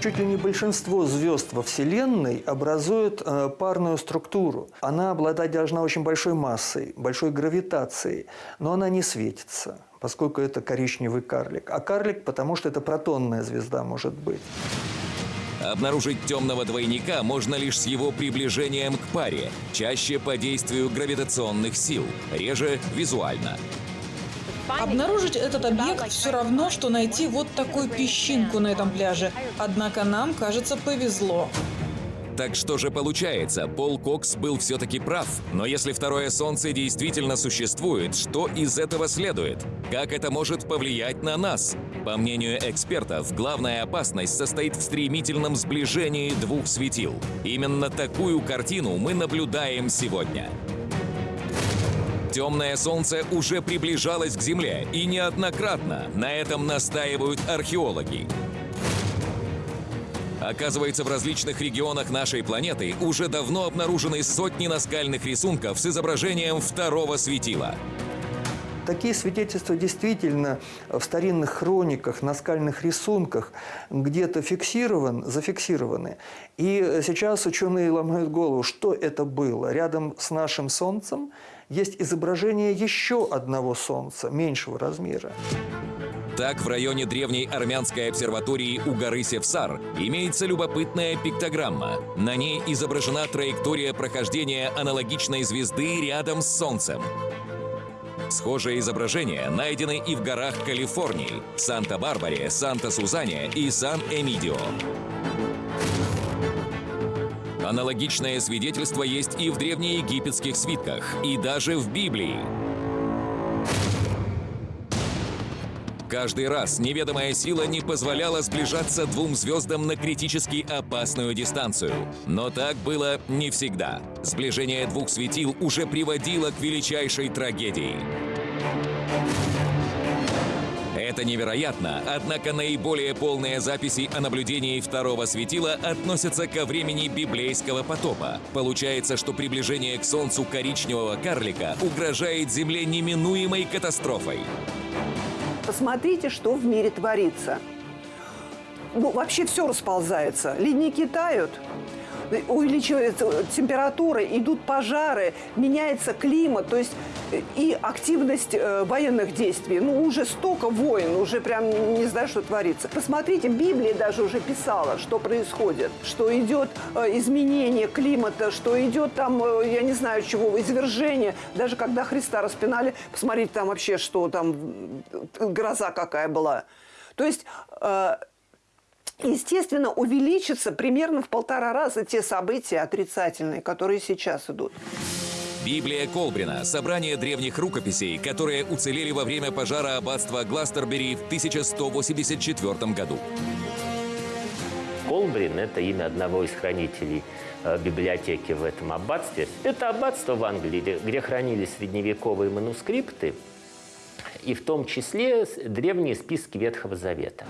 Чуть ли не большинство звезд во Вселенной образуют э, парную структуру. Она обладать должна очень большой массой, большой гравитацией, но она не светится, поскольку это коричневый карлик. А карлик, потому что это протонная звезда может быть. Обнаружить темного двойника можно лишь с его приближением к паре, чаще по действию гравитационных сил, реже визуально. Обнаружить этот объект все равно, что найти вот такую песчинку на этом пляже. Однако нам, кажется, повезло. Так что же получается, Пол Кокс был все-таки прав. Но если второе Солнце действительно существует, что из этого следует? Как это может повлиять на нас? По мнению экспертов, главная опасность состоит в стремительном сближении двух светил. Именно такую картину мы наблюдаем сегодня. Темное Солнце уже приближалось к Земле, и неоднократно на этом настаивают археологи. Оказывается, в различных регионах нашей планеты уже давно обнаружены сотни наскальных рисунков с изображением второго светила. Такие свидетельства действительно в старинных хрониках, наскальных рисунках где-то фиксирован, зафиксированы. И сейчас ученые ломают голову, что это было. Рядом с нашим Солнцем есть изображение еще одного Солнца, меньшего размера. Так, в районе древней армянской обсерватории у горы Севсар имеется любопытная пиктограмма. На ней изображена траектория прохождения аналогичной звезды рядом с Солнцем. Схожие изображения найдены и в горах Калифорнии, Санта-Барбаре, Санта-Сузане и Сан-Эмидио. Аналогичное свидетельство есть и в древнеегипетских свитках, и даже в Библии. Каждый раз неведомая сила не позволяла сближаться двум звездам на критически опасную дистанцию. Но так было не всегда. Сближение двух светил уже приводило к величайшей трагедии. Это невероятно, однако наиболее полные записи о наблюдении второго светила относятся ко времени библейского потопа. Получается, что приближение к Солнцу коричневого карлика угрожает Земле неминуемой катастрофой. Посмотрите, что в мире творится. Ну, вообще все расползается. Ледники тают, увеличивается температура, идут пожары, меняется климат, то есть э, и активность э, военных действий. Ну, уже столько войн, уже прям не знаю, что творится. Посмотрите, Библия даже уже писала, что происходит, что идет э, изменение климата, что идет там, я не знаю чего, извержение. Даже когда Христа распинали, посмотрите там вообще, что там, гроза какая была. То есть естественно, увеличится примерно в полтора раза те события отрицательные, которые сейчас идут. Библия Колбрина – собрание древних рукописей, которые уцелели во время пожара аббатства Гластербери в 1184 году. Колбрин – это имя одного из хранителей э, библиотеки в этом аббатстве. Это аббатство в Англии, где хранились средневековые манускрипты, и в том числе древние списки Ветхого Завета.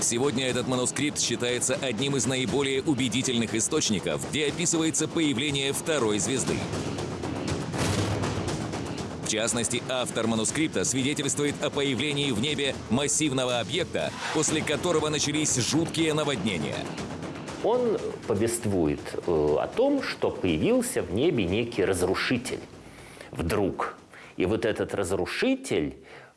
Сегодня этот манускрипт считается одним из наиболее убедительных источников, где описывается появление второй звезды. В частности, автор манускрипта свидетельствует о появлении в небе массивного объекта, после которого начались жуткие наводнения. Он повествует э, о том, что появился в небе некий разрушитель вдруг. И вот этот разрушитель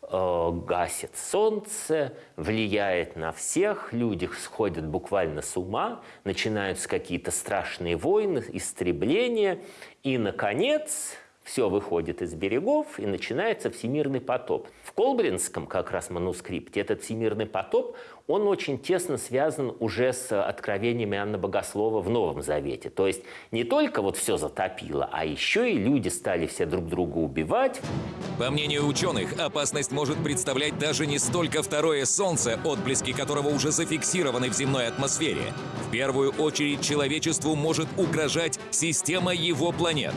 гасит солнце, влияет на всех, люди сходят буквально с ума, начинаются какие-то страшные войны, истребления, и, наконец, все выходит из берегов, и начинается всемирный потоп. В Колбринском как раз манускрипте этот всемирный потоп, он очень тесно связан уже с откровениями Анны Богослова в Новом Завете. То есть не только вот все затопило, а еще и люди стали все друг друга убивать. По мнению ученых, опасность может представлять даже не столько второе Солнце, отблески которого уже зафиксированы в земной атмосфере. В первую очередь человечеству может угрожать система его планет.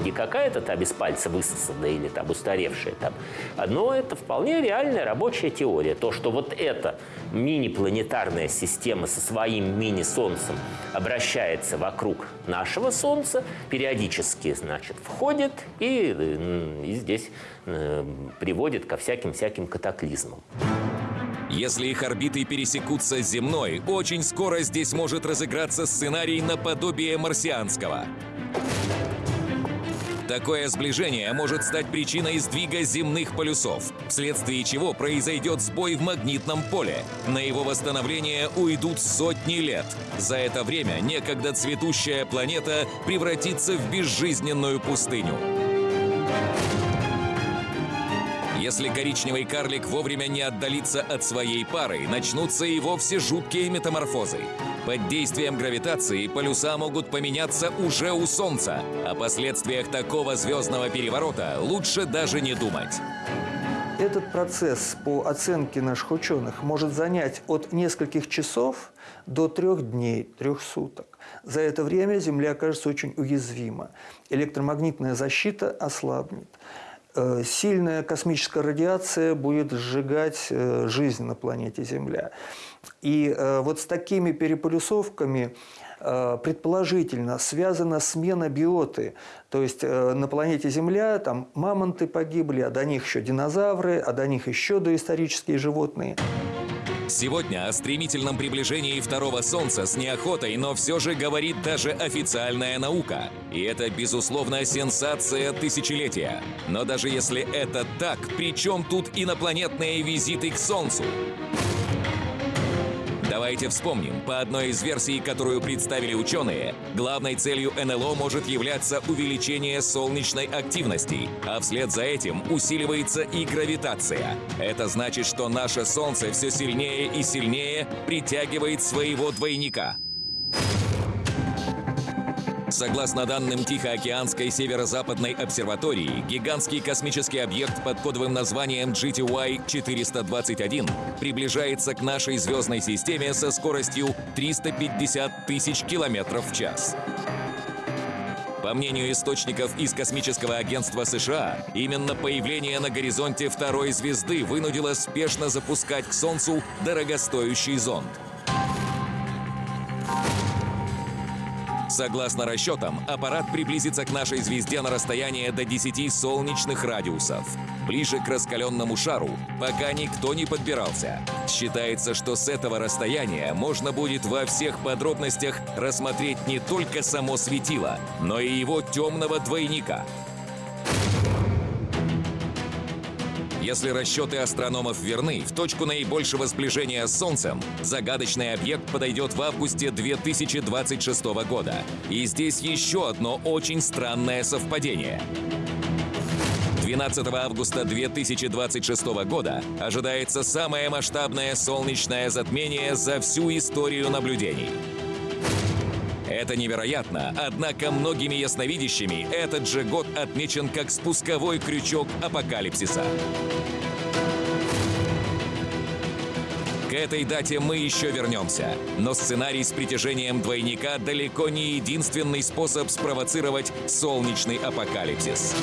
Это не какая-то там из пальца высосанная или там устаревшая там, но это вполне реальная рабочая теория. То, что вот эта мини-планетарная система со своим мини-солнцем обращается вокруг нашего Солнца, периодически, значит, входит и, и здесь э, приводит ко всяким-всяким катаклизмам. Если их орбиты пересекутся с земной, очень скоро здесь может разыграться сценарий наподобие марсианского. Такое сближение может стать причиной сдвига земных полюсов, вследствие чего произойдет сбой в магнитном поле. На его восстановление уйдут сотни лет. За это время некогда цветущая планета превратится в безжизненную пустыню. Если коричневый карлик вовремя не отдалится от своей пары, начнутся и вовсе жуткие метаморфозы. Под действием гравитации полюса могут поменяться уже у Солнца. О последствиях такого звездного переворота лучше даже не думать. Этот процесс, по оценке наших ученых, может занять от нескольких часов до трех дней, трех суток. За это время Земля окажется очень уязвима. Электромагнитная защита ослабнет. Э, сильная космическая радиация будет сжигать э, жизнь на планете Земля. И э, вот с такими переполюсовками предположительно связана смена биоты. То есть на планете Земля там мамонты погибли, а до них еще динозавры, а до них еще доисторические животные. Сегодня о стремительном приближении второго Солнца с неохотой, но все же говорит даже официальная наука. И это, безусловно, сенсация тысячелетия. Но даже если это так, при чем тут инопланетные визиты к Солнцу? Давайте вспомним, по одной из версий, которую представили ученые, главной целью НЛО может являться увеличение солнечной активности, а вслед за этим усиливается и гравитация. Это значит, что наше Солнце все сильнее и сильнее притягивает своего двойника. Согласно данным Тихоокеанской северо-западной обсерватории, гигантский космический объект под кодовым названием GTY-421 приближается к нашей звездной системе со скоростью 350 тысяч километров в час. По мнению источников из космического агентства США, именно появление на горизонте второй звезды вынудило спешно запускать к Солнцу дорогостоящий зонд. Согласно расчетам, аппарат приблизится к нашей звезде на расстояние до 10 солнечных радиусов. Ближе к раскаленному шару пока никто не подбирался. Считается, что с этого расстояния можно будет во всех подробностях рассмотреть не только само светило, но и его темного двойника — Если расчеты астрономов верны, в точку наибольшего сближения с Солнцем загадочный объект подойдет в августе 2026 года. И здесь еще одно очень странное совпадение. 12 августа 2026 года ожидается самое масштабное солнечное затмение за всю историю наблюдений. Это невероятно, однако многими ясновидящими этот же год отмечен как спусковой крючок апокалипсиса. К этой дате мы еще вернемся. Но сценарий с притяжением двойника далеко не единственный способ спровоцировать солнечный апокалипсис.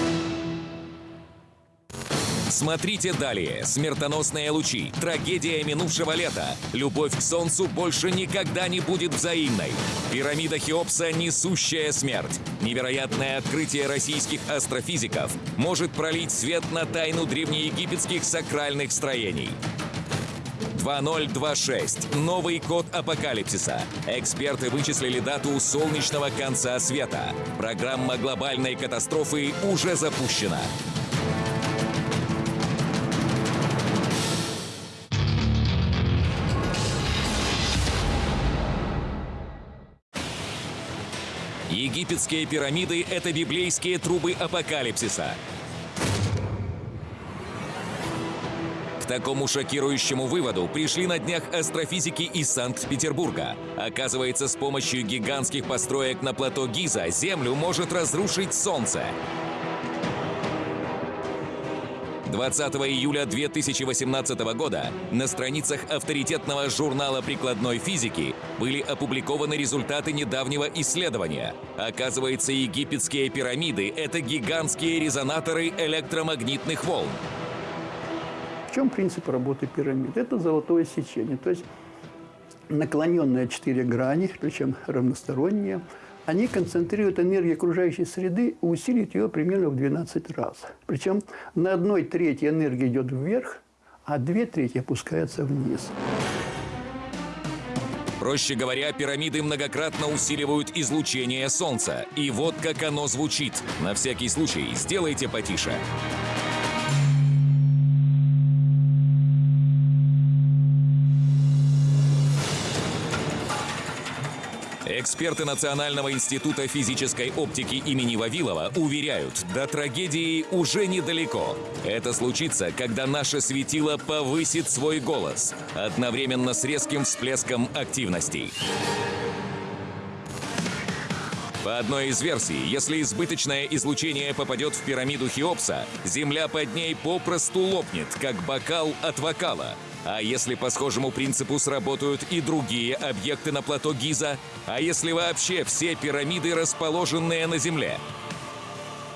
Смотрите далее. Смертоносные лучи. Трагедия минувшего лета. Любовь к Солнцу больше никогда не будет взаимной. Пирамида Хеопса – несущая смерть. Невероятное открытие российских астрофизиков может пролить свет на тайну древнеегипетских сакральных строений. 2026. Новый код апокалипсиса. Эксперты вычислили дату солнечного конца света. Программа глобальной катастрофы уже запущена. Египетские пирамиды — это библейские трубы апокалипсиса. К такому шокирующему выводу пришли на днях астрофизики из Санкт-Петербурга. Оказывается, с помощью гигантских построек на плато Гиза Землю может разрушить Солнце. 20 июля 2018 года на страницах авторитетного журнала прикладной физики были опубликованы результаты недавнего исследования. Оказывается, египетские пирамиды — это гигантские резонаторы электромагнитных волн. В чем принцип работы пирамид? Это золотое сечение, то есть наклоненные четыре грани, причем равносторонние – они концентрируют энергию окружающей среды и усиливают ее примерно в 12 раз. Причем на одной трети энергия идет вверх, а две трети опускаются вниз. Проще говоря, пирамиды многократно усиливают излучение Солнца. И вот как оно звучит. На всякий случай сделайте потише. Эксперты Национального института физической оптики имени Вавилова уверяют, до трагедии уже недалеко. Это случится, когда наше светило повысит свой голос, одновременно с резким всплеском активностей. По одной из версий, если избыточное излучение попадет в пирамиду Хеопса, Земля под ней попросту лопнет, как бокал от вокала – а если по схожему принципу сработают и другие объекты на плато Гиза? А если вообще все пирамиды, расположенные на Земле?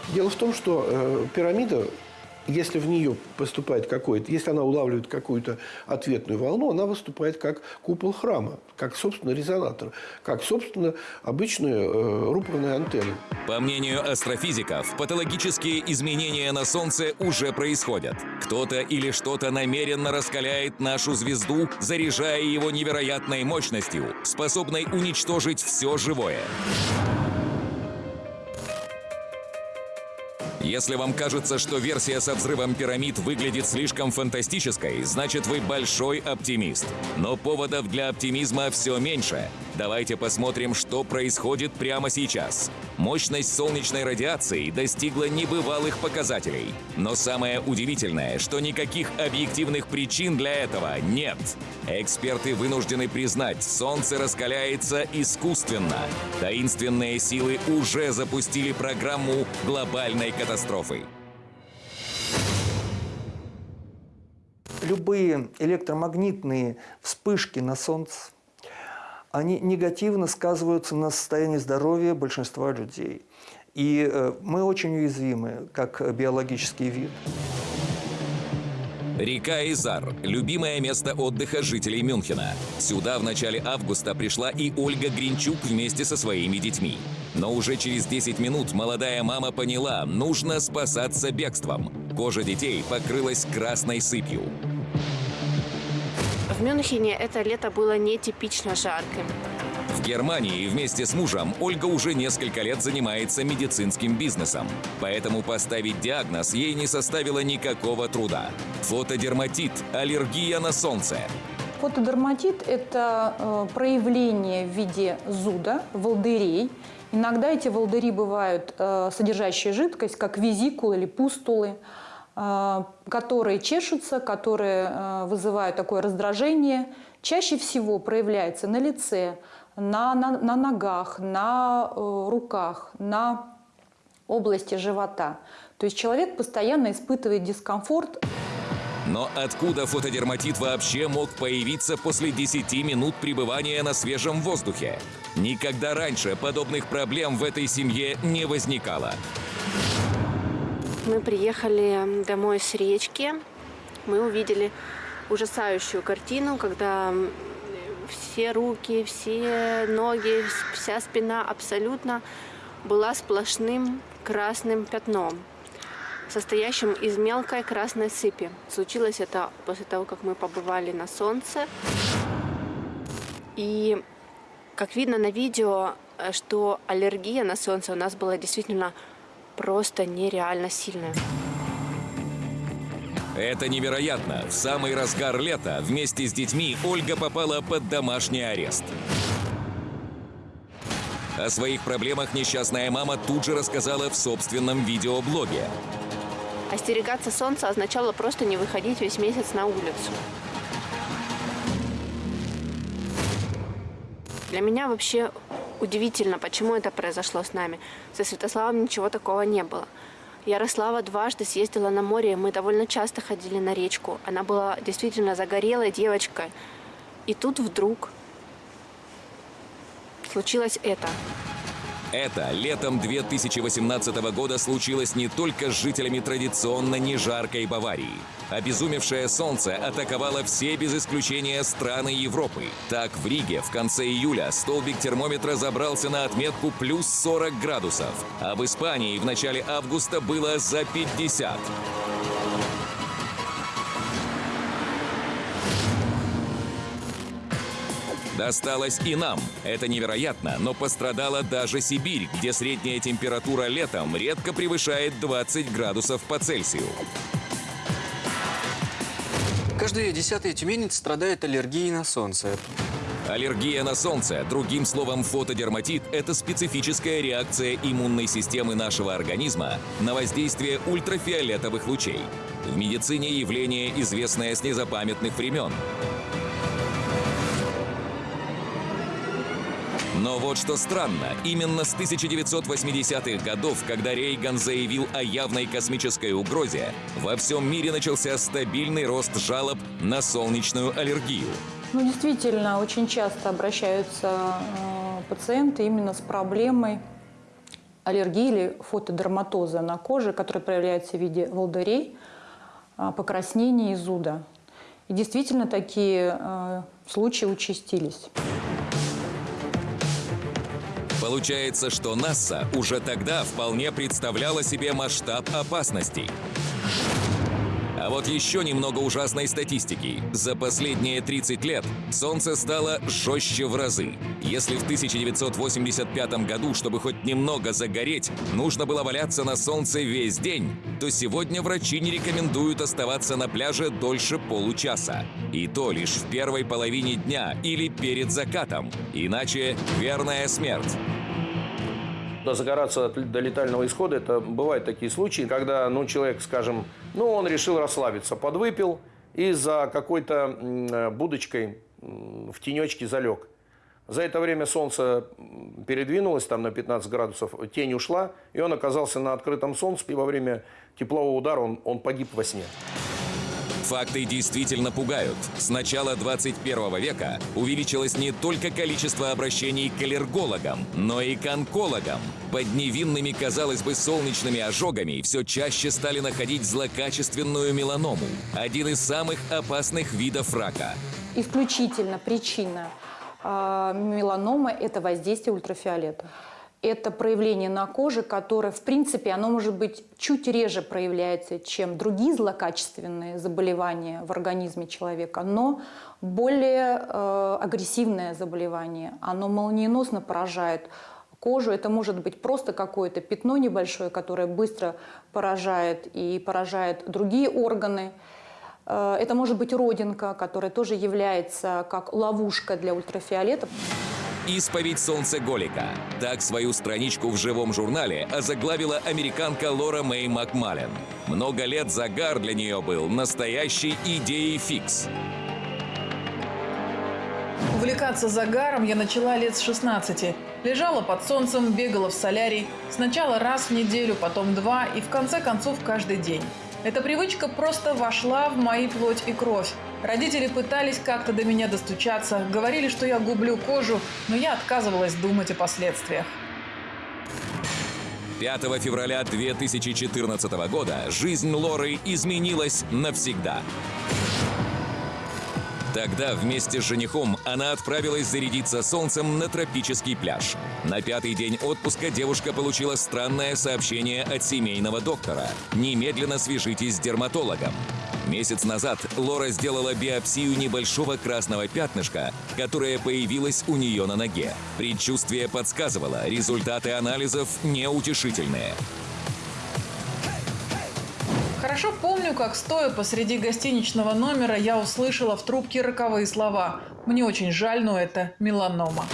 Дело в том, что э, пирамида если в нее поступает какой-то, если она улавливает какую-то ответную волну, она выступает как купол храма, как, собственно, резонатор, как, собственно, обычная э, рупорная антенна. По мнению астрофизиков, патологические изменения на Солнце уже происходят. Кто-то или что-то намеренно раскаляет нашу звезду, заряжая его невероятной мощностью, способной уничтожить все живое. Если вам кажется, что версия со взрывом пирамид выглядит слишком фантастической, значит вы большой оптимист. Но поводов для оптимизма все меньше. Давайте посмотрим, что происходит прямо сейчас. Мощность солнечной радиации достигла небывалых показателей. Но самое удивительное, что никаких объективных причин для этого нет. Эксперты вынуждены признать, Солнце раскаляется искусственно. Таинственные силы уже запустили программу глобальной катастрофы. Любые электромагнитные вспышки на Солнце они негативно сказываются на состоянии здоровья большинства людей. И э, мы очень уязвимы, как биологический вид. Река Изар – любимое место отдыха жителей Мюнхена. Сюда в начале августа пришла и Ольга Гринчук вместе со своими детьми. Но уже через 10 минут молодая мама поняла – нужно спасаться бегством. Кожа детей покрылась красной сыпью. В Мюнхене это лето было нетипично жарким. В Германии вместе с мужем Ольга уже несколько лет занимается медицинским бизнесом. Поэтому поставить диагноз ей не составило никакого труда. Фотодерматит – аллергия на солнце. Фотодерматит – это э, проявление в виде зуда, волдырей. Иногда эти волдыри бывают э, содержащие жидкость, как визикулы или пустулы. Э, которые чешутся, которые э, вызывают такое раздражение, чаще всего проявляется на лице, на, на, на ногах, на руках, на области живота. То есть человек постоянно испытывает дискомфорт. Но откуда фотодерматит вообще мог появиться после 10 минут пребывания на свежем воздухе? Никогда раньше подобных проблем в этой семье не возникало. Мы приехали домой с речки. Мы увидели ужасающую картину, когда все руки, все ноги, вся спина абсолютно была сплошным красным пятном, состоящим из мелкой красной сыпи. Случилось это после того, как мы побывали на солнце. И как видно на видео, что аллергия на солнце у нас была действительно просто нереально сильная. Это невероятно. В самый разгар лета вместе с детьми Ольга попала под домашний арест. О своих проблемах несчастная мама тут же рассказала в собственном видеоблоге. Остерегаться солнца означало просто не выходить весь месяц на улицу. Для меня вообще удивительно, почему это произошло с нами. Со Святославом ничего такого не было. Ярослава дважды съездила на море, мы довольно часто ходили на речку. Она была действительно загорелой девочкой. И тут вдруг случилось это. Это летом 2018 года случилось не только с жителями традиционно не жаркой Баварии. Обезумевшее солнце атаковало все без исключения страны Европы. Так, в Риге в конце июля столбик термометра забрался на отметку плюс 40 градусов, а в Испании в начале августа было за 50. Досталось и нам. Это невероятно, но пострадала даже Сибирь, где средняя температура летом редко превышает 20 градусов по Цельсию. Каждый десятый тюменец страдает аллергией на солнце. Аллергия на солнце, другим словом фотодерматит, это специфическая реакция иммунной системы нашего организма на воздействие ультрафиолетовых лучей. В медицине явление, известное с незапамятных времен. Но вот что странно, именно с 1980-х годов, когда Рейган заявил о явной космической угрозе, во всем мире начался стабильный рост жалоб на солнечную аллергию. Ну, действительно, очень часто обращаются э, пациенты именно с проблемой аллергии или фотодерматоза на коже, которая проявляется в виде волдырей, э, покраснения и зуда. И действительно такие э, случаи участились. Получается, что НАСА уже тогда вполне представляла себе масштаб опасностей. А вот еще немного ужасной статистики. За последние 30 лет Солнце стало жестче в разы. Если в 1985 году, чтобы хоть немного загореть, нужно было валяться на солнце весь день, то сегодня врачи не рекомендуют оставаться на пляже дольше получаса. И то лишь в первой половине дня или перед закатом. Иначе верная смерть. Загораться до летального исхода, это бывают такие случаи, когда ну, человек, скажем, ну, он решил расслабиться, подвыпил и за какой-то будочкой в тенечке залег. За это время солнце передвинулось там на 15 градусов, тень ушла, и он оказался на открытом солнце, и во время теплового удара он, он погиб во сне. Факты действительно пугают. С начала 21 века увеличилось не только количество обращений к аллергологам, но и к онкологам. Под невинными, казалось бы, солнечными ожогами все чаще стали находить злокачественную меланому. Один из самых опасных видов рака. Исключительно причина э, меланомы – это воздействие ультрафиолета это проявление на коже, которое, в принципе, оно может быть чуть реже проявляется, чем другие злокачественные заболевания в организме человека, но более э, агрессивное заболевание. Оно молниеносно поражает кожу. Это может быть просто какое-то пятно небольшое, которое быстро поражает и поражает другие органы. Э, это может быть родинка, которая тоже является как ловушка для ультрафиолета. «Исповедь солнцеголика». Так свою страничку в живом журнале озаглавила американка Лора Мэй Макмален. Много лет загар для нее был настоящей идеей фикс. Увлекаться загаром я начала лет с 16. Лежала под солнцем, бегала в солярий. Сначала раз в неделю, потом два и в конце концов каждый день. Эта привычка просто вошла в мои плоть и кровь. Родители пытались как-то до меня достучаться, говорили, что я гублю кожу, но я отказывалась думать о последствиях. 5 февраля 2014 года жизнь Лоры изменилась навсегда. Тогда вместе с женихом она отправилась зарядиться солнцем на тропический пляж. На пятый день отпуска девушка получила странное сообщение от семейного доктора. Немедленно свяжитесь с дерматологом. Месяц назад Лора сделала биопсию небольшого красного пятнышка, которое появилось у нее на ноге. Предчувствие подсказывало, результаты анализов неутешительные. Хорошо помню, как стоя посреди гостиничного номера я услышала в трубке роковые слова. Мне очень жаль, но это меланома.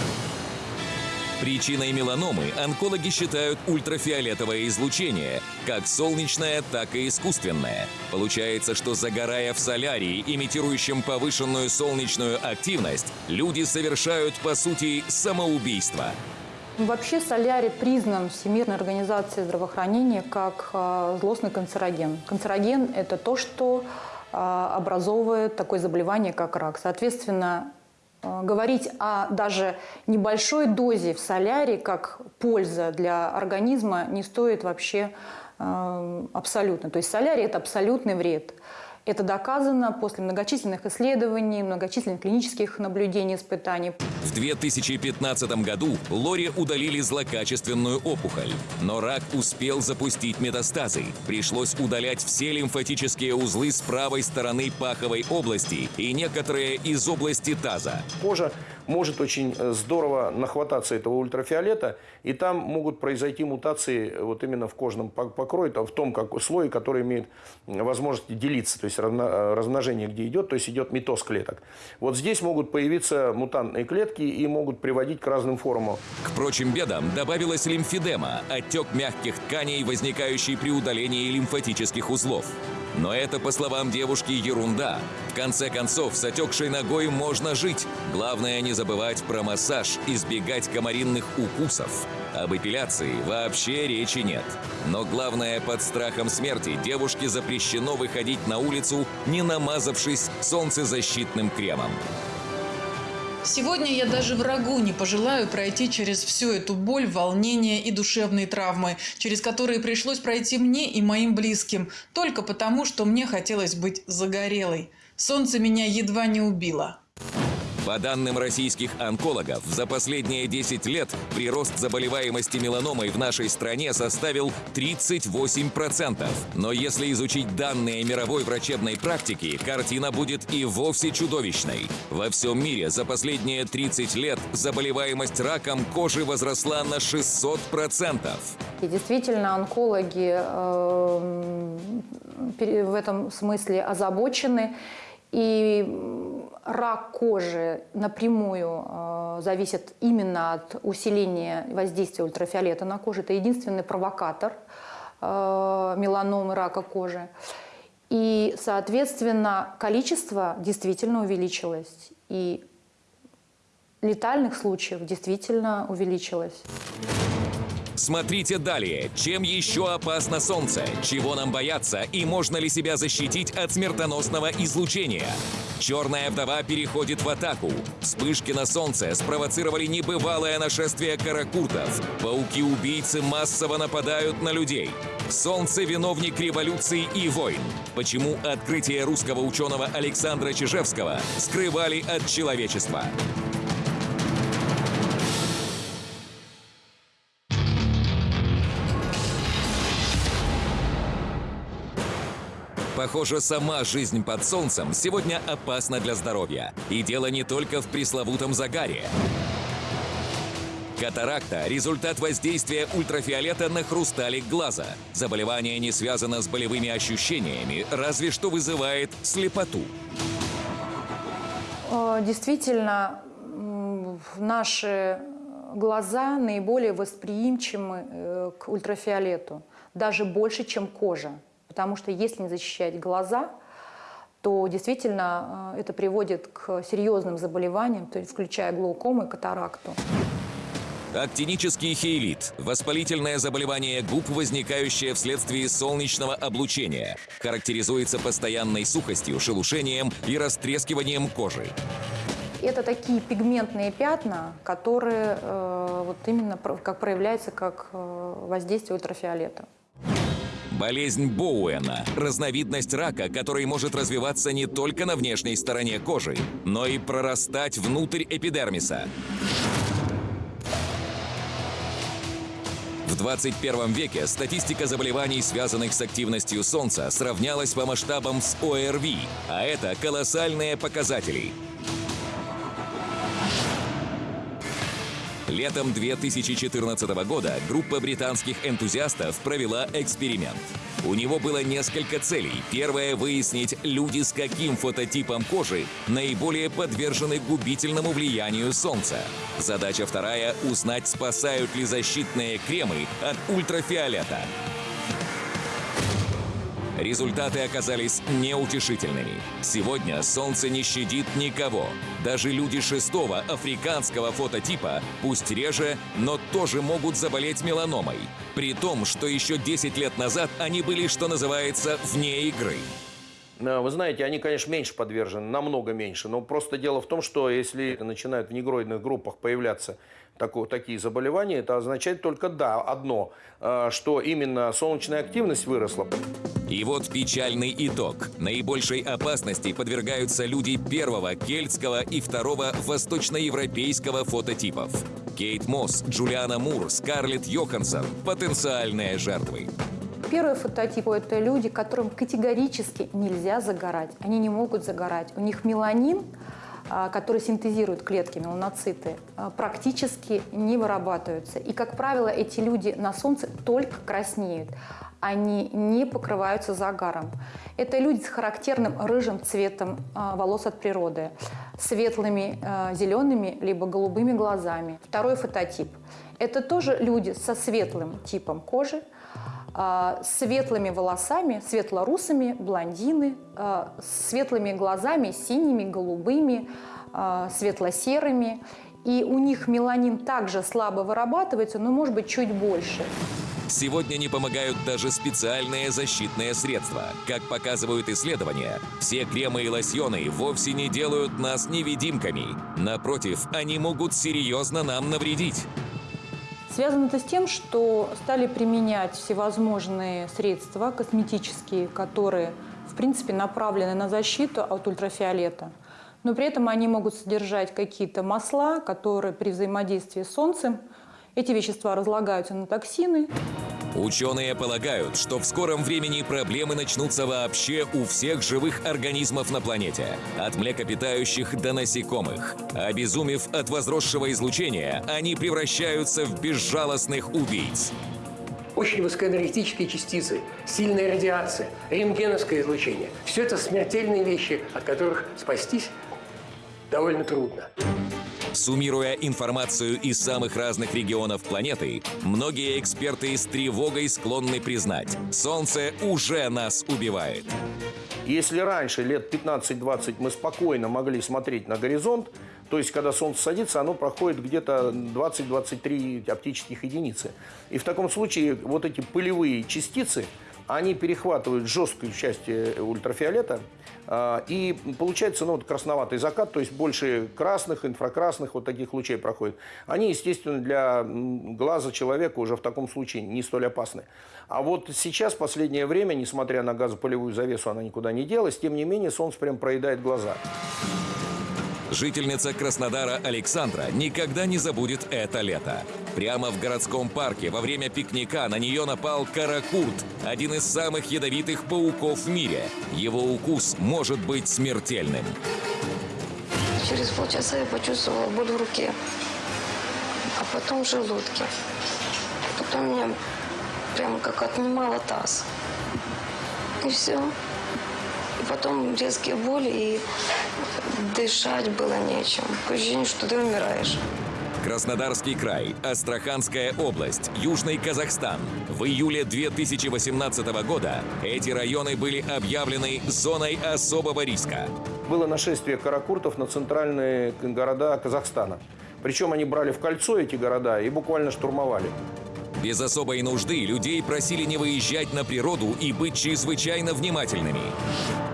Причиной меланомы онкологи считают ультрафиолетовое излучение, как солнечное, так и искусственное. Получается, что загорая в солярии, имитирующем повышенную солнечную активность, люди совершают, по сути, самоубийство. Вообще солярий признан Всемирной организацией здравоохранения как э, злостный канцероген. Канцероген – это то, что э, образовывает такое заболевание, как рак. Соответственно, э, говорить о даже небольшой дозе в солярии как польза для организма не стоит вообще абсолютно. То есть солярий – это абсолютный вред. Это доказано после многочисленных исследований, многочисленных клинических наблюдений, испытаний. В 2015 году Лоре удалили злокачественную опухоль. Но рак успел запустить метастазы. Пришлось удалять все лимфатические узлы с правой стороны паховой области и некоторые из области таза. Кожа может очень э, здорово нахвататься этого ультрафиолета, и там могут произойти мутации вот именно в кожном покрое, в том как, слое, который имеет возможность делиться, то есть э, размножение где идет, то есть идет митоз клеток. Вот здесь могут появиться мутантные клетки и могут приводить к разным формам. К прочим бедам добавилась лимфедема, отек мягких тканей, возникающий при удалении лимфатических узлов. Но это, по словам девушки, ерунда. В конце концов, с отекшей ногой можно жить. Главное не забывать про массаж, избегать комаринных укусов. Об эпиляции вообще речи нет. Но главное, под страхом смерти девушке запрещено выходить на улицу, не намазавшись солнцезащитным кремом. Сегодня я даже врагу не пожелаю пройти через всю эту боль, волнение и душевные травмы, через которые пришлось пройти мне и моим близким, только потому, что мне хотелось быть загорелой. Солнце меня едва не убило. По данным российских онкологов, за последние 10 лет прирост заболеваемости меланомой в нашей стране составил 38%. Но если изучить данные мировой врачебной практики, картина будет и вовсе чудовищной. Во всем мире за последние 30 лет заболеваемость раком кожи возросла на 600%. И действительно, онкологи э, в этом смысле озабочены. И рак кожи напрямую э, зависит именно от усиления воздействия ультрафиолета на кожу. Это единственный провокатор э, меланомы, рака кожи. И, соответственно, количество действительно увеличилось. И летальных случаев действительно увеличилось. Смотрите далее. Чем еще опасно Солнце? Чего нам бояться? И можно ли себя защитить от смертоносного излучения? Черная вдова переходит в атаку. Вспышки на Солнце спровоцировали небывалое нашествие каракуртов. Пауки-убийцы массово нападают на людей. Солнце – виновник революции и войн. Почему открытие русского ученого Александра Чижевского скрывали от человечества? Похоже, сама жизнь под солнцем сегодня опасна для здоровья. И дело не только в пресловутом загаре. Катаракта – результат воздействия ультрафиолета на хрусталик глаза. Заболевание не связано с болевыми ощущениями, разве что вызывает слепоту. Э, действительно, наши глаза наиболее восприимчивы э, к ультрафиолету, даже больше, чем кожа потому что если не защищать глаза, то действительно э, это приводит к серьезным заболеваниям, то есть включая глаукому и катаракту. Актинический хейлит – воспалительное заболевание губ, возникающее вследствие солнечного облучения. Характеризуется постоянной сухостью, шелушением и растрескиванием кожи. Это такие пигментные пятна, которые э, вот именно как проявляются как э, воздействие ультрафиолета. Болезнь Боуэна – разновидность рака, который может развиваться не только на внешней стороне кожи, но и прорастать внутрь эпидермиса. В 21 веке статистика заболеваний, связанных с активностью Солнца, сравнялась по масштабам с ОРВИ, а это колоссальные показатели – Летом 2014 года группа британских энтузиастов провела эксперимент. У него было несколько целей. Первая – выяснить, люди с каким фототипом кожи наиболее подвержены губительному влиянию Солнца. Задача вторая – узнать, спасают ли защитные кремы от ультрафиолета. Результаты оказались неутешительными. Сегодня солнце не щадит никого. Даже люди шестого африканского фототипа, пусть реже, но тоже могут заболеть меланомой. При том, что еще 10 лет назад они были, что называется, вне игры. Вы знаете, они, конечно, меньше подвержены, намного меньше. Но просто дело в том, что если начинают в негроидных группах появляться такое, такие заболевания, это означает только да, одно, э, что именно солнечная активность выросла. И вот печальный итог. Наибольшей опасности подвергаются люди первого кельтского и второго восточноевропейского фототипов. Кейт Мосс, Джулиана Мур, Скарлетт Йоханссон – потенциальные жертвы. Первый фототип – это люди, которым категорически нельзя загорать. Они не могут загорать. У них меланин, а, который синтезируют клетки, меланоциты, а, практически не вырабатываются. И, как правило, эти люди на солнце только краснеют они не покрываются загаром. Это люди с характерным рыжим цветом а, волос от природы, светлыми зелеными либо голубыми глазами. Второй фототип – это тоже люди со светлым типом кожи, светлыми волосами, светлорусыми, блондины, светлыми глазами, синими, голубыми, светло-серыми. И у них меланин также слабо вырабатывается, но может быть чуть больше. Сегодня не помогают даже специальные защитные средства. Как показывают исследования, все кремы и лосьоны вовсе не делают нас невидимками. Напротив, они могут серьезно нам навредить. Связано это с тем, что стали применять всевозможные средства косметические, которые, в принципе, направлены на защиту от ультрафиолета. но при этом они могут содержать какие-то масла, которые при взаимодействии с Солнцем, эти вещества разлагаются на токсины. Ученые полагают, что в скором времени проблемы начнутся вообще у всех живых организмов на планете, от млекопитающих до насекомых. Обезумев от возросшего излучения, они превращаются в безжалостных убийц. Очень высокоэнергетические частицы, сильная радиация, рентгеновское излучение – все это смертельные вещи, от которых спастись довольно трудно. Суммируя информацию из самых разных регионов планеты, многие эксперты с тревогой склонны признать – Солнце уже нас убивает. Если раньше, лет 15-20, мы спокойно могли смотреть на горизонт, то есть, когда солнце садится, оно проходит где-то 20-23 оптических единицы. И в таком случае вот эти пылевые частицы, они перехватывают жесткую часть э, ультрафиолета, а, и получается ну, вот красноватый закат, то есть больше красных, инфракрасных вот таких лучей проходит. Они, естественно, для глаза человека уже в таком случае не столь опасны. А вот сейчас, в последнее время, несмотря на газопылевую завесу, она никуда не делась, тем не менее, солнце прям проедает глаза. Жительница Краснодара Александра никогда не забудет это лето. Прямо в городском парке во время пикника на нее напал каракурт, один из самых ядовитых пауков в мире. Его укус может быть смертельным. Через полчаса я почувствовала боль в руке, а потом в желудке. Потом меня прямо как отнимало таз. И все. И потом резкие боли и Дышать было нечем. Ощущение, что ты умираешь. Краснодарский край, Астраханская область, Южный Казахстан. В июле 2018 года эти районы были объявлены зоной особого риска. Было нашествие каракуртов на центральные города Казахстана. Причем они брали в кольцо эти города и буквально штурмовали. Без особой нужды людей просили не выезжать на природу и быть чрезвычайно внимательными.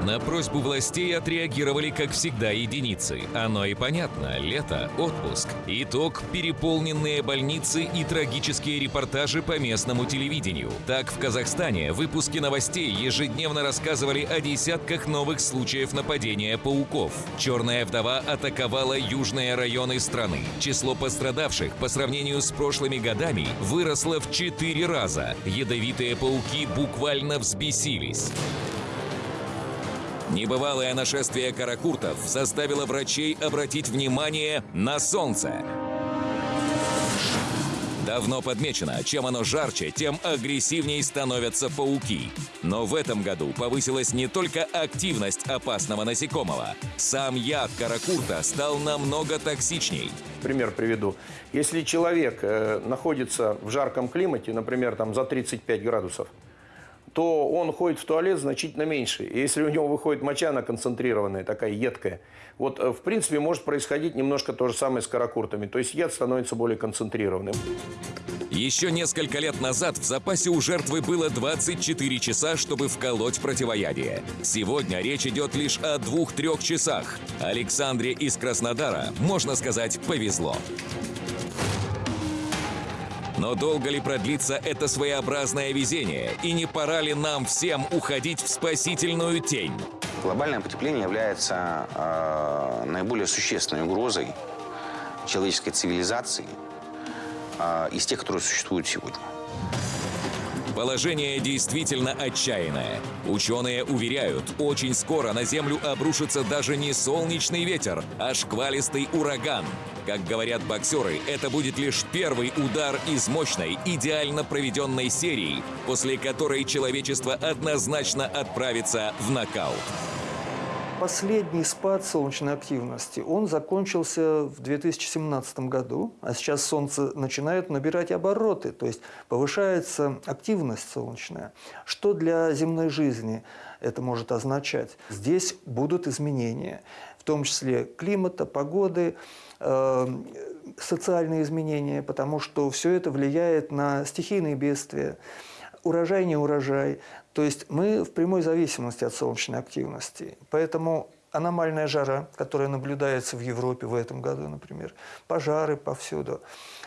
На просьбу властей отреагировали, как всегда, единицы. Оно и понятно. Лето, отпуск. Итог – переполненные больницы и трагические репортажи по местному телевидению. Так, в Казахстане выпуски новостей ежедневно рассказывали о десятках новых случаев нападения пауков. Черная вдова атаковала южные районы страны. Число пострадавших по сравнению с прошлыми годами выросло в четыре раза. Ядовитые пауки буквально взбесились. Небывалое нашествие каракуртов заставило врачей обратить внимание на солнце. Давно подмечено, чем оно жарче, тем агрессивнее становятся пауки. Но в этом году повысилась не только активность опасного насекомого. Сам яд каракурта стал намного токсичней. Пример приведу. Если человек э, находится в жарком климате, например, там за 35 градусов, то он ходит в туалет значительно меньше. И если у него выходит моча, она концентрированная, такая едкая, вот э, в принципе может происходить немножко то же самое с каракуртами. То есть яд становится более концентрированным. Еще несколько лет назад в запасе у жертвы было 24 часа, чтобы вколоть противоядие. Сегодня речь идет лишь о двух-трех часах. Александре из Краснодара, можно сказать, повезло. Но долго ли продлится это своеобразное везение? И не пора ли нам всем уходить в спасительную тень? Глобальное потепление является э, наиболее существенной угрозой человеческой цивилизации э, из тех, которые существуют сегодня. Положение действительно отчаянное. Ученые уверяют, очень скоро на Землю обрушится даже не солнечный ветер, а шквалистый ураган. Как говорят боксеры, это будет лишь первый удар из мощной, идеально проведенной серии, после которой человечество однозначно отправится в нокаут. Последний спад солнечной активности, он закончился в 2017 году, а сейчас Солнце начинает набирать обороты, то есть повышается активность солнечная. Что для земной жизни это может означать? Здесь будут изменения, в том числе климата, погоды, э, социальные изменения, потому что все это влияет на стихийные бедствия, урожай, не урожай. То есть мы в прямой зависимости от солнечной активности. Поэтому аномальная жара, которая наблюдается в Европе в этом году, например, пожары повсюду,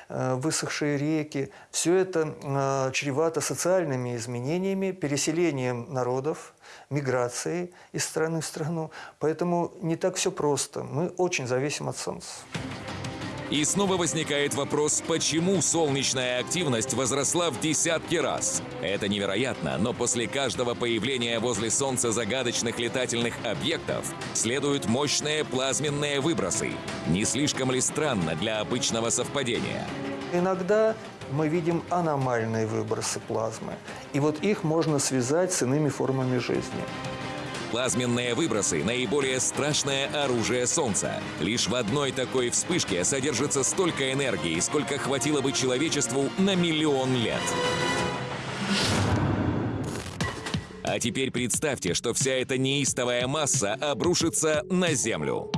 э, высохшие реки. Все это э, чревато социальными изменениями, переселением народов, миграцией из страны в страну. Поэтому не так все просто. Мы очень зависим от Солнца. И снова возникает вопрос, почему солнечная активность возросла в десятки раз. Это невероятно, но после каждого появления возле Солнца загадочных летательных объектов следуют мощные плазменные выбросы. Не слишком ли странно для обычного совпадения? Иногда мы видим аномальные выбросы плазмы. И вот их можно связать с иными формами жизни. Плазменные выбросы – наиболее страшное оружие Солнца. Лишь в одной такой вспышке содержится столько энергии, сколько хватило бы человечеству на миллион лет. А теперь представьте, что вся эта неистовая масса обрушится на Землю.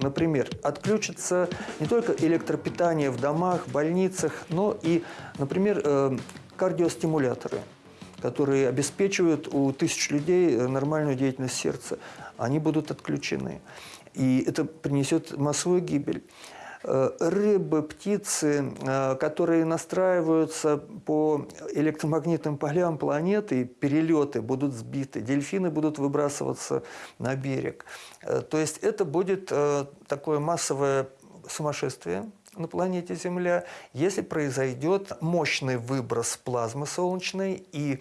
Например, отключится не только электропитание в домах, больницах, но и, например, э, кардиостимуляторы – которые обеспечивают у тысяч людей э, нормальную деятельность сердца, они будут отключены. И это принесет массовую гибель. Э, рыбы, птицы, э, которые настраиваются по электромагнитным полям планеты, перелеты будут сбиты, дельфины будут выбрасываться на берег. То есть это будет такое массовое сумасшествие, на планете Земля, если произойдет мощный выброс плазмы солнечной и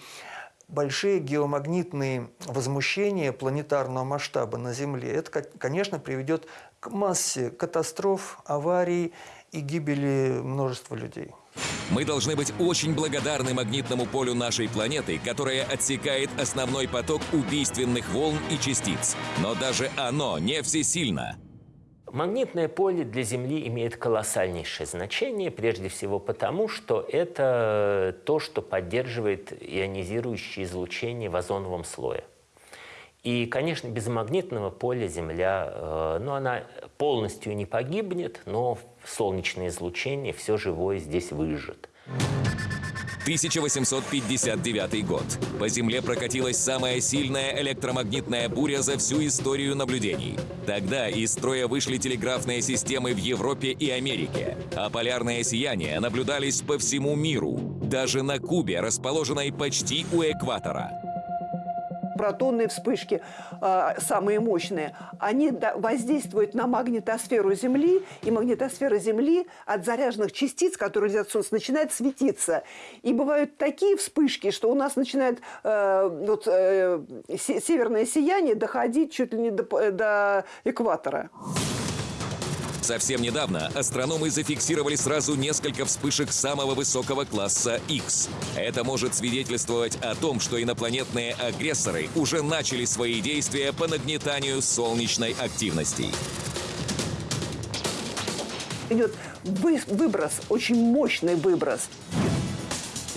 большие геомагнитные возмущения планетарного масштаба на Земле. Это, конечно, приведет к массе катастроф, аварий и гибели множества людей. Мы должны быть очень благодарны магнитному полю нашей планеты, которое отсекает основной поток убийственных волн и частиц. Но даже оно не всесильно. Магнитное поле для Земли имеет колоссальнейшее значение, прежде всего потому, что это то, что поддерживает ионизирующее излучение в озоновом слое. И, конечно, без магнитного поля Земля, э, ну, она полностью не погибнет, но солнечное излучение все живое здесь выжжет. 1859 год. По Земле прокатилась самая сильная электромагнитная буря за всю историю наблюдений. Тогда из строя вышли телеграфные системы в Европе и Америке, а полярные сияния наблюдались по всему миру, даже на Кубе, расположенной почти у экватора протонные вспышки, э, самые мощные, они воздействуют на магнитосферу Земли, и магнитосфера Земли от заряженных частиц, которые летят от Солнца, начинает светиться. И бывают такие вспышки, что у нас начинает э, вот, э, северное сияние доходить чуть ли не до, до экватора. Совсем недавно астрономы зафиксировали сразу несколько вспышек самого высокого класса X. Это может свидетельствовать о том, что инопланетные агрессоры уже начали свои действия по нагнетанию солнечной активности. Идет выброс, очень мощный выброс.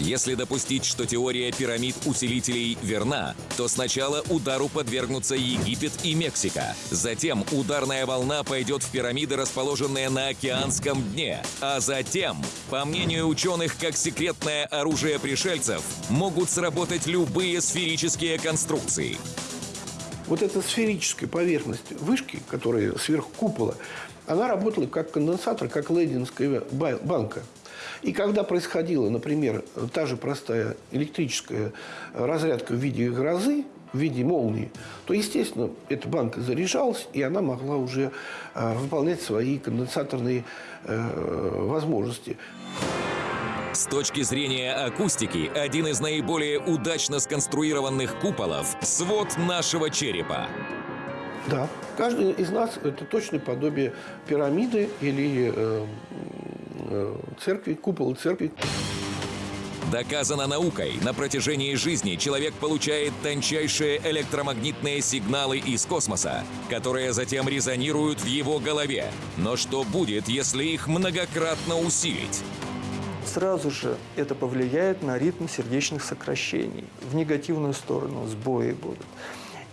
Если допустить, что теория пирамид-усилителей верна, то сначала удару подвергнутся Египет и Мексика. Затем ударная волна пойдет в пирамиды, расположенные на океанском дне. А затем, по мнению ученых, как секретное оружие пришельцев, могут сработать любые сферические конструкции. Вот эта сферическая поверхность вышки, которая сверху купола, она работала как конденсатор, как лейдинская банка. И когда происходила, например, та же простая электрическая разрядка в виде грозы, в виде молнии, то, естественно, эта банка заряжалась, и она могла уже э, выполнять свои конденсаторные э, возможности. С точки зрения акустики, один из наиболее удачно сконструированных куполов – свод нашего черепа. Да, каждый из нас – это точное подобие пирамиды или э, церкви, купол церкви. Доказано наукой, на протяжении жизни человек получает тончайшие электромагнитные сигналы из космоса, которые затем резонируют в его голове. Но что будет, если их многократно усилить? Сразу же это повлияет на ритм сердечных сокращений. В негативную сторону сбои будут.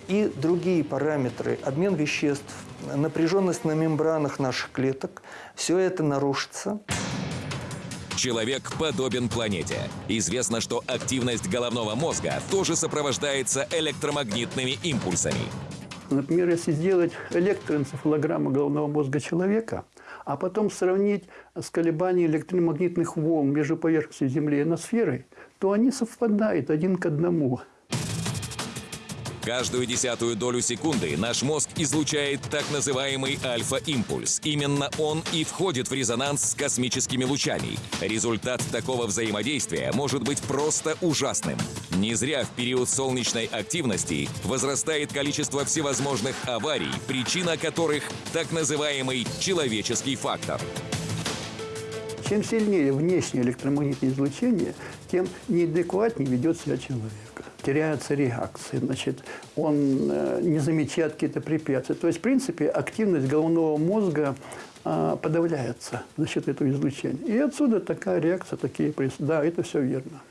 И другие параметры, обмен веществ, напряженность на мембранах наших клеток, все это нарушится. Человек подобен планете. Известно, что активность головного мозга тоже сопровождается электромагнитными импульсами. Например, если сделать электроэнцефалограмму головного мозга человека, а потом сравнить с колебанием электромагнитных волн между поверхностью Земли и ноосферой, то они совпадают один к одному. Каждую десятую долю секунды наш мозг излучает так называемый альфа-импульс. Именно он и входит в резонанс с космическими лучами. Результат такого взаимодействия может быть просто ужасным. Не зря в период солнечной активности возрастает количество всевозможных аварий, причина которых так называемый человеческий фактор. Чем сильнее внешнее электромагнитное излучение, тем неадекватнее ведет себя человек теряются реакции, значит, он э, не замечает какие-то препятствия. То есть, в принципе, активность головного мозга э, подавляется за счет этого излучения. И отсюда такая реакция, такие. Да, это все верно.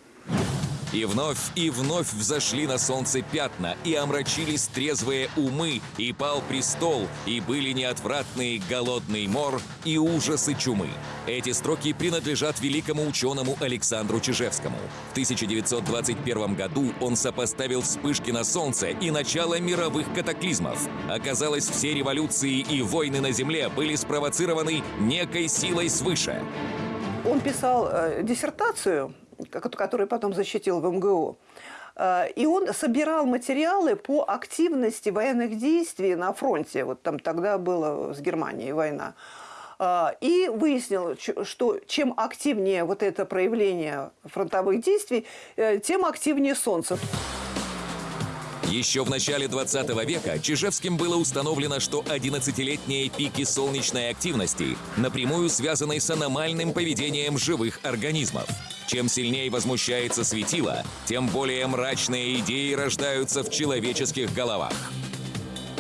И вновь и вновь взошли на солнце пятна, и омрачились трезвые умы, и пал престол, и были неотвратные голодный мор и ужасы чумы. Эти строки принадлежат великому ученому Александру Чижевскому. В 1921 году он сопоставил вспышки на солнце и начало мировых катаклизмов. Оказалось, все революции и войны на Земле были спровоцированы некой силой свыше. Он писал э, диссертацию который потом защитил в МГУ. Э, и он собирал материалы по активности военных действий на фронте. Вот там тогда была с Германией война. Э, и выяснил, что чем активнее вот это проявление фронтовых действий, э, тем активнее Солнце. Еще в начале 20 века Чижевским было установлено, что 11-летние пики солнечной активности напрямую связаны с аномальным поведением живых организмов. Чем сильнее возмущается светило, тем более мрачные идеи рождаются в человеческих головах.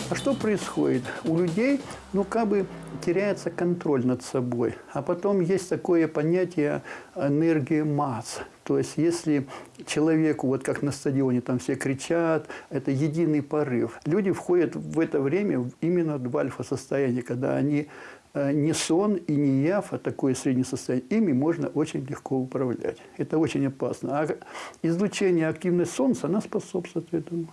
А что происходит? У людей, ну, как бы теряется контроль над собой. А потом есть такое понятие энергии масс. То есть, если человеку, вот как на стадионе, там все кричат, это единый порыв. Люди входят в это время именно в альфа-состояние, когда они не сон и не яв, а такое среднее состояние, ими можно очень легко управлять. Это очень опасно. А излучение активности Солнца, она способствует этому.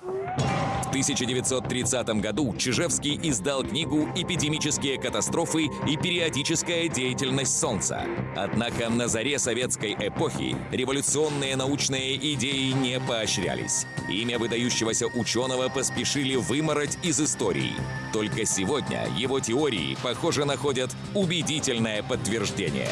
В 1930 году Чижевский издал книгу «Эпидемические катастрофы и периодическая деятельность Солнца». Однако на заре советской эпохи революционные научные идеи не поощрялись. Имя выдающегося ученого поспешили вымороть из истории. Только сегодня его теории, похоже, находят убедительное подтверждение.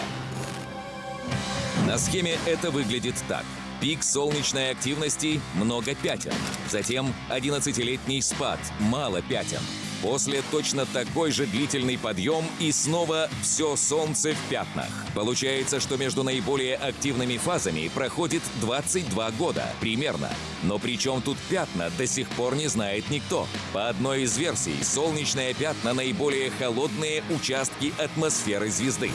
На схеме это выглядит так – Пик солнечной активности – много пятен. Затем 11-летний спад – мало пятен. После точно такой же длительный подъем и снова все солнце в пятнах. Получается, что между наиболее активными фазами проходит 22 года примерно. Но при чем тут пятна, до сих пор не знает никто. По одной из версий, солнечные пятна наиболее холодные участки атмосферы звезды.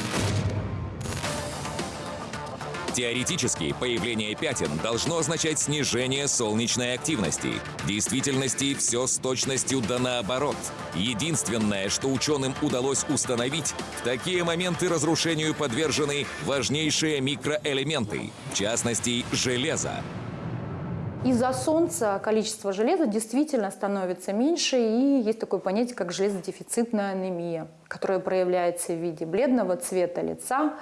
Теоретически, появление пятен должно означать снижение солнечной активности. В действительности все с точностью да наоборот. Единственное, что ученым удалось установить, в такие моменты разрушению подвержены важнейшие микроэлементы, в частности, железо. Из-за солнца количество железа действительно становится меньше, и есть такое понятие, как железодефицитная анемия, которая проявляется в виде бледного цвета лица,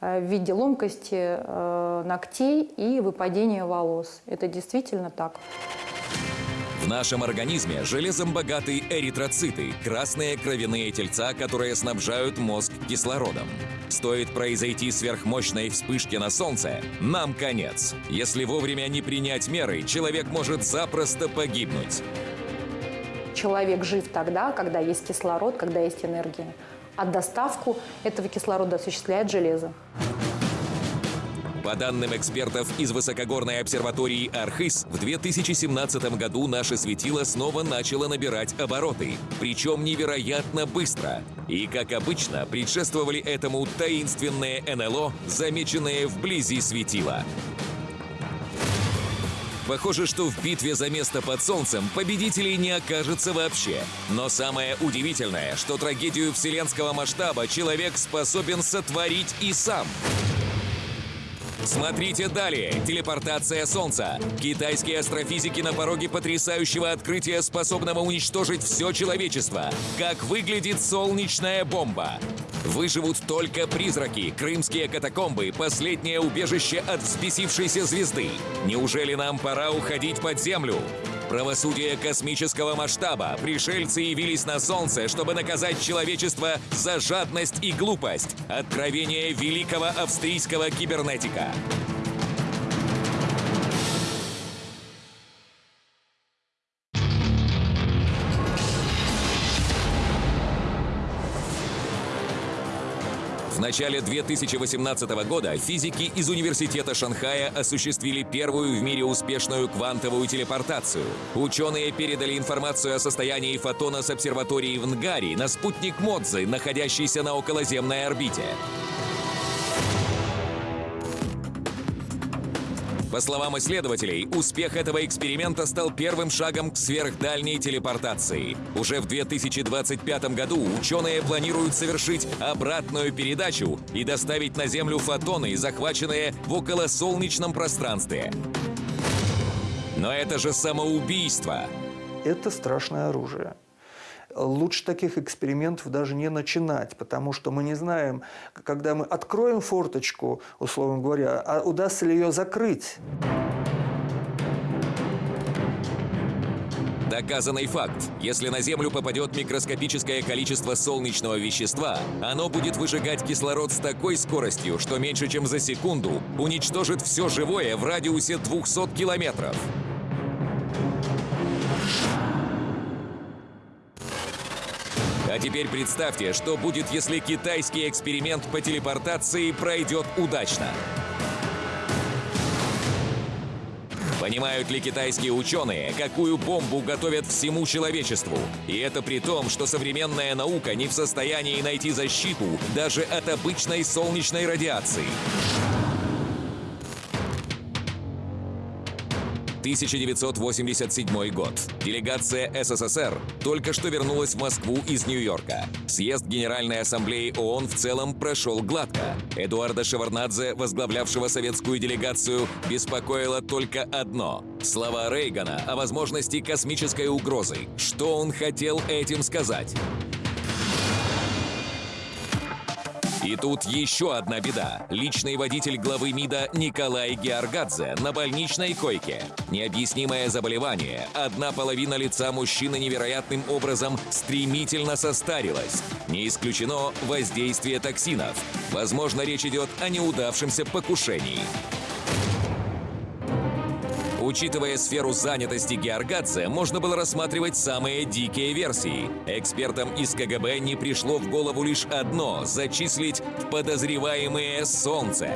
в виде ломкости э, ногтей и выпадения волос. Это действительно так. В нашем организме железом богаты эритроциты – красные кровяные тельца, которые снабжают мозг кислородом. Стоит произойти сверхмощной вспышке на Солнце – нам конец. Если вовремя не принять меры, человек может запросто погибнуть. Человек жив тогда, когда есть кислород, когда есть энергия а доставку этого кислорода осуществляет железо. По данным экспертов из высокогорной обсерватории Архыз, в 2017 году наше светило снова начало набирать обороты, причем невероятно быстро. И, как обычно, предшествовали этому таинственные НЛО, замеченные вблизи светила. Похоже, что в битве за место под солнцем победителей не окажется вообще. Но самое удивительное, что трагедию вселенского масштаба человек способен сотворить и сам. Смотрите далее. Телепортация Солнца. Китайские астрофизики на пороге потрясающего открытия, способного уничтожить все человечество. Как выглядит солнечная бомба. Выживут только призраки, крымские катакомбы, последнее убежище от взбесившейся звезды. Неужели нам пора уходить под землю? Правосудие космического масштаба. Пришельцы явились на Солнце, чтобы наказать человечество за жадность и глупость. Откровение великого австрийского кибернетика. В начале 2018 года физики из Университета Шанхая осуществили первую в мире успешную квантовую телепортацию. Ученые передали информацию о состоянии фотона с обсерватории в Нгари на спутник Модзы, находящийся на околоземной орбите. По словам исследователей, успех этого эксперимента стал первым шагом к сверхдальней телепортации. Уже в 2025 году ученые планируют совершить обратную передачу и доставить на Землю фотоны, захваченные в околосолнечном пространстве. Но это же самоубийство. Это страшное оружие лучше таких экспериментов даже не начинать, потому что мы не знаем, когда мы откроем форточку, условно говоря, а удастся ли ее закрыть. Доказанный факт. Если на Землю попадет микроскопическое количество солнечного вещества, оно будет выжигать кислород с такой скоростью, что меньше чем за секунду уничтожит все живое в радиусе 200 километров. А теперь представьте, что будет, если китайский эксперимент по телепортации пройдет удачно. Понимают ли китайские ученые, какую бомбу готовят всему человечеству? И это при том, что современная наука не в состоянии найти защиту даже от обычной солнечной радиации. 1987 год. Делегация СССР только что вернулась в Москву из Нью-Йорка. Съезд Генеральной Ассамблеи ООН в целом прошел гладко. Эдуарда Шеварнадзе, возглавлявшего советскую делегацию, беспокоило только одно – слова Рейгана о возможности космической угрозы. Что он хотел этим сказать? И тут еще одна беда. Личный водитель главы МИДа Николай Георгадзе на больничной койке. Необъяснимое заболевание. Одна половина лица мужчины невероятным образом стремительно состарилась. Не исключено воздействие токсинов. Возможно, речь идет о неудавшемся покушении. Учитывая сферу занятости Георгадзе, можно было рассматривать самые дикие версии. Экспертам из КГБ не пришло в голову лишь одно – зачислить в подозреваемые Солнце.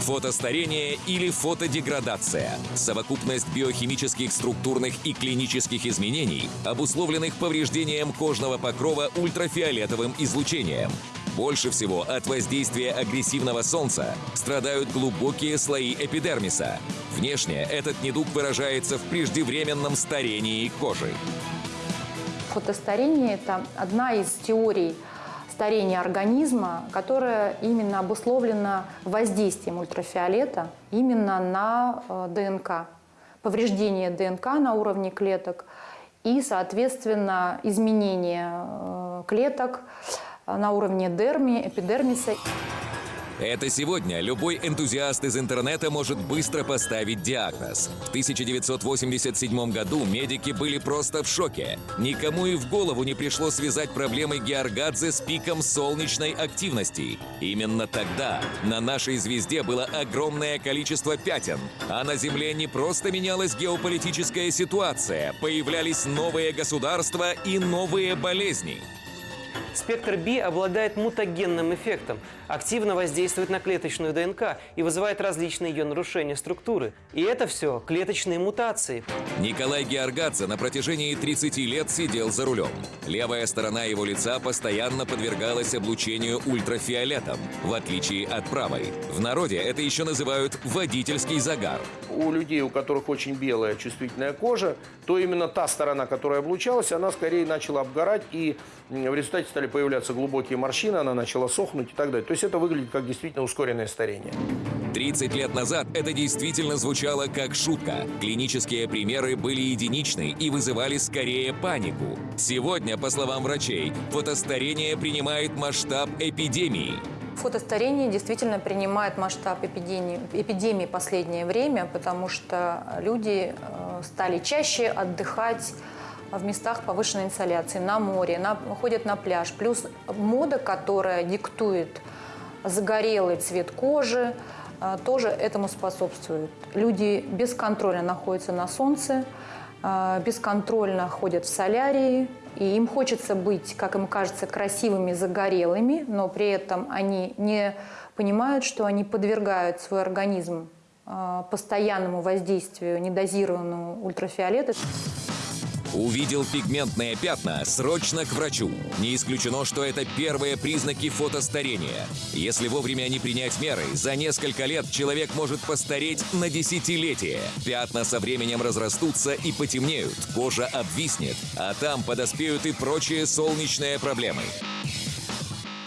Фотостарение или фотодеградация – совокупность биохимических, структурных и клинических изменений, обусловленных повреждением кожного покрова ультрафиолетовым излучением. Больше всего от воздействия агрессивного солнца страдают глубокие слои эпидермиса. Внешне этот недуг выражается в преждевременном старении кожи. Фотостарение – это одна из теорий старения организма, которое именно обусловлено воздействием ультрафиолета именно на э, ДНК. Повреждение ДНК на уровне клеток и, соответственно, изменение э, клеток на уровне дерми, эпидермиса. Это сегодня любой энтузиаст из интернета может быстро поставить диагноз. В 1987 году медики были просто в шоке. Никому и в голову не пришло связать проблемы Георгадзе с пиком солнечной активности. Именно тогда на нашей звезде было огромное количество пятен, а на Земле не просто менялась геополитическая ситуация, появлялись новые государства и новые болезни. Спектр B обладает мутагенным эффектом, активно воздействует на клеточную ДНК и вызывает различные ее нарушения структуры. И это все клеточные мутации. Николай Георгадзе на протяжении 30 лет сидел за рулем. Левая сторона его лица постоянно подвергалась облучению ультрафиолетом, в отличие от правой. В народе это еще называют водительский загар. У людей, у которых очень белая чувствительная кожа, то именно та сторона, которая облучалась, она скорее начала обгорать, и в результате стали появляться глубокие морщины, она начала сохнуть и так далее. То есть это выглядит как действительно ускоренное старение. 30 лет назад это действительно звучало как шутка. Клинические примеры были единичны и вызывали скорее панику. Сегодня, по словам врачей, фотостарение принимает масштаб эпидемии. Фотостарение действительно принимает масштаб эпидемии, эпидемии последнее время, потому что люди э, стали чаще отдыхать в местах повышенной инсоляции, на море, на, ходят на пляж. Плюс мода, которая диктует загорелый цвет кожи, э, тоже этому способствует. Люди бесконтрольно находятся на солнце, э, бесконтрольно ходят в солярии, и им хочется быть, как им кажется, красивыми, загорелыми, но при этом они не понимают, что они подвергают свой организм э, постоянному воздействию недозированного ультрафиолета. Увидел пигментные пятна, срочно к врачу. Не исключено, что это первые признаки фотостарения. Если вовремя не принять меры, за несколько лет человек может постареть на десятилетие. Пятна со временем разрастутся и потемнеют, кожа обвиснет, а там подоспеют и прочие солнечные проблемы.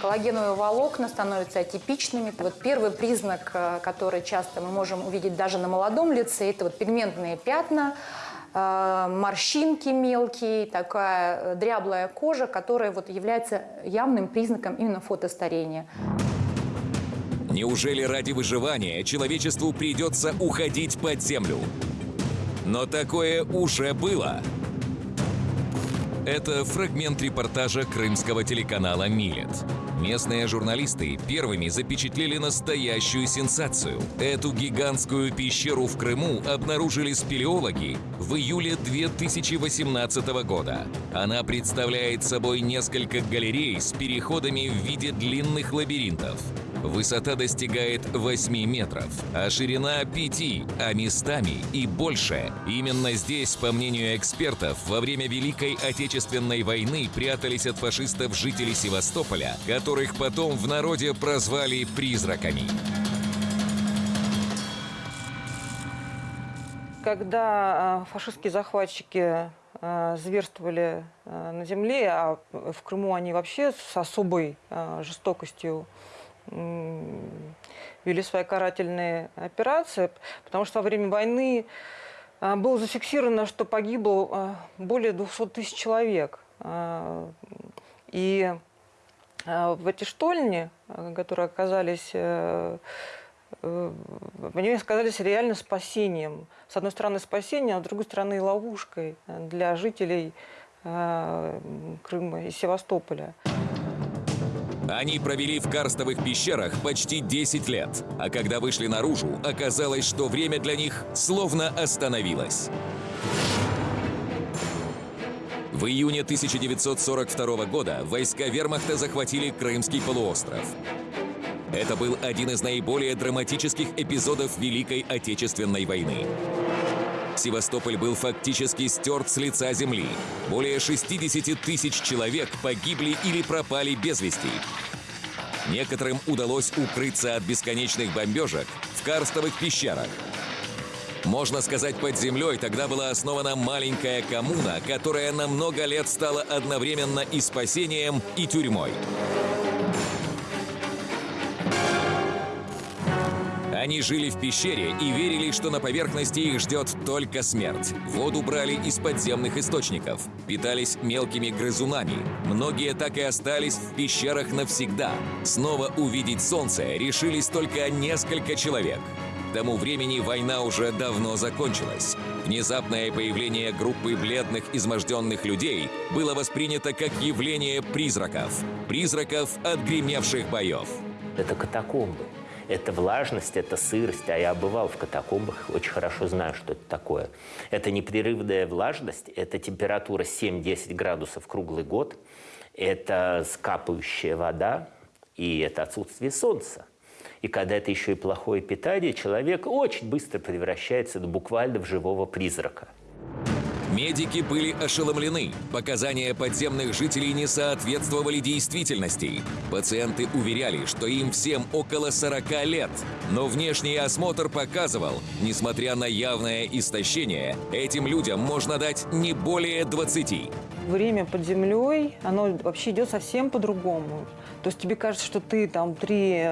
Коллагеновые волокна становятся атипичными. Вот первый признак, э, который часто мы можем увидеть даже на молодом лице, это вот пигментные пятна, морщинки мелкие, такая дряблая кожа, которая вот является явным признаком именно фотостарения. Неужели ради выживания человечеству придется уходить под землю? Но такое уже было. Это фрагмент репортажа крымского телеканала «Милет». Местные журналисты первыми запечатлели настоящую сенсацию. Эту гигантскую пещеру в Крыму обнаружили спелеологи в июле 2018 года. Она представляет собой несколько галерей с переходами в виде длинных лабиринтов. Высота достигает 8 метров, а ширина 5, а местами и больше. Именно здесь, по мнению экспертов, во время Великой Отечественной войны прятались от фашистов жители Севастополя, которых потом в народе прозвали «призраками». Когда а, фашистские захватчики а, зверствовали а, на земле, а в Крыму они вообще с особой жестокостью вели свои карательные операции, потому что во время войны а, было зафиксировано, что погибло а, более 200 тысяч человек. А, и в эти штольни, которые оказались э, э, они оказались реально спасением. С одной стороны спасением, а с другой стороны ловушкой для жителей Крыма и Севастополя. Они провели в карстовых пещерах почти 10 лет, а когда вышли наружу, оказалось, что время для них словно остановилось. В июне 1942 года войска вермахта захватили Крымский полуостров. Это был один из наиболее драматических эпизодов Великой Отечественной войны. Севастополь был фактически стерт с лица земли. Более 60 тысяч человек погибли или пропали без вести. Некоторым удалось укрыться от бесконечных бомбежек в карстовых пещерах. Можно сказать, под землей тогда была основана маленькая коммуна, которая на много лет стала одновременно и спасением, и тюрьмой. Они жили в пещере и верили, что на поверхности их ждет только смерть. Воду брали из подземных источников, питались мелкими грызунами. Многие так и остались в пещерах навсегда. Снова увидеть солнце решились только несколько человек. К тому времени война уже давно закончилась. Внезапное появление группы бледных, изможденных людей было воспринято как явление призраков. Призраков отгремевших боев. Это катакомбы. Это влажность, это сырость. А я бывал в катакомбах, очень хорошо знаю, что это такое. Это непрерывная влажность, это температура 7-10 градусов круглый год. это скапающая вода и это отсутствие солнца. И когда это еще и плохое питание, человек очень быстро превращается буквально в живого призрака. Медики были ошеломлены. Показания подземных жителей не соответствовали действительности. Пациенты уверяли, что им всем около 40 лет. Но внешний осмотр показывал, несмотря на явное истощение, этим людям можно дать не более 20. Время под землей, оно вообще идет совсем по-другому. То есть тебе кажется, что ты там три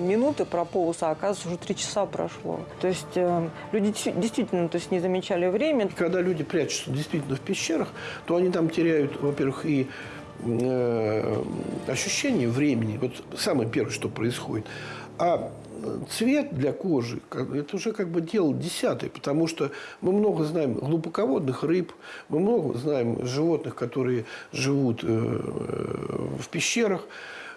минуты прополз, а оказывается уже три часа прошло. То есть э, люди действительно то есть, не замечали время. Когда люди прячутся действительно в пещерах, то они там теряют, во-первых, и э, ощущение времени. Вот самое первое, что происходит. А цвет для кожи – это уже как бы дело десятое, потому что мы много знаем глубоководных рыб, мы много знаем животных, которые живут э, в пещерах.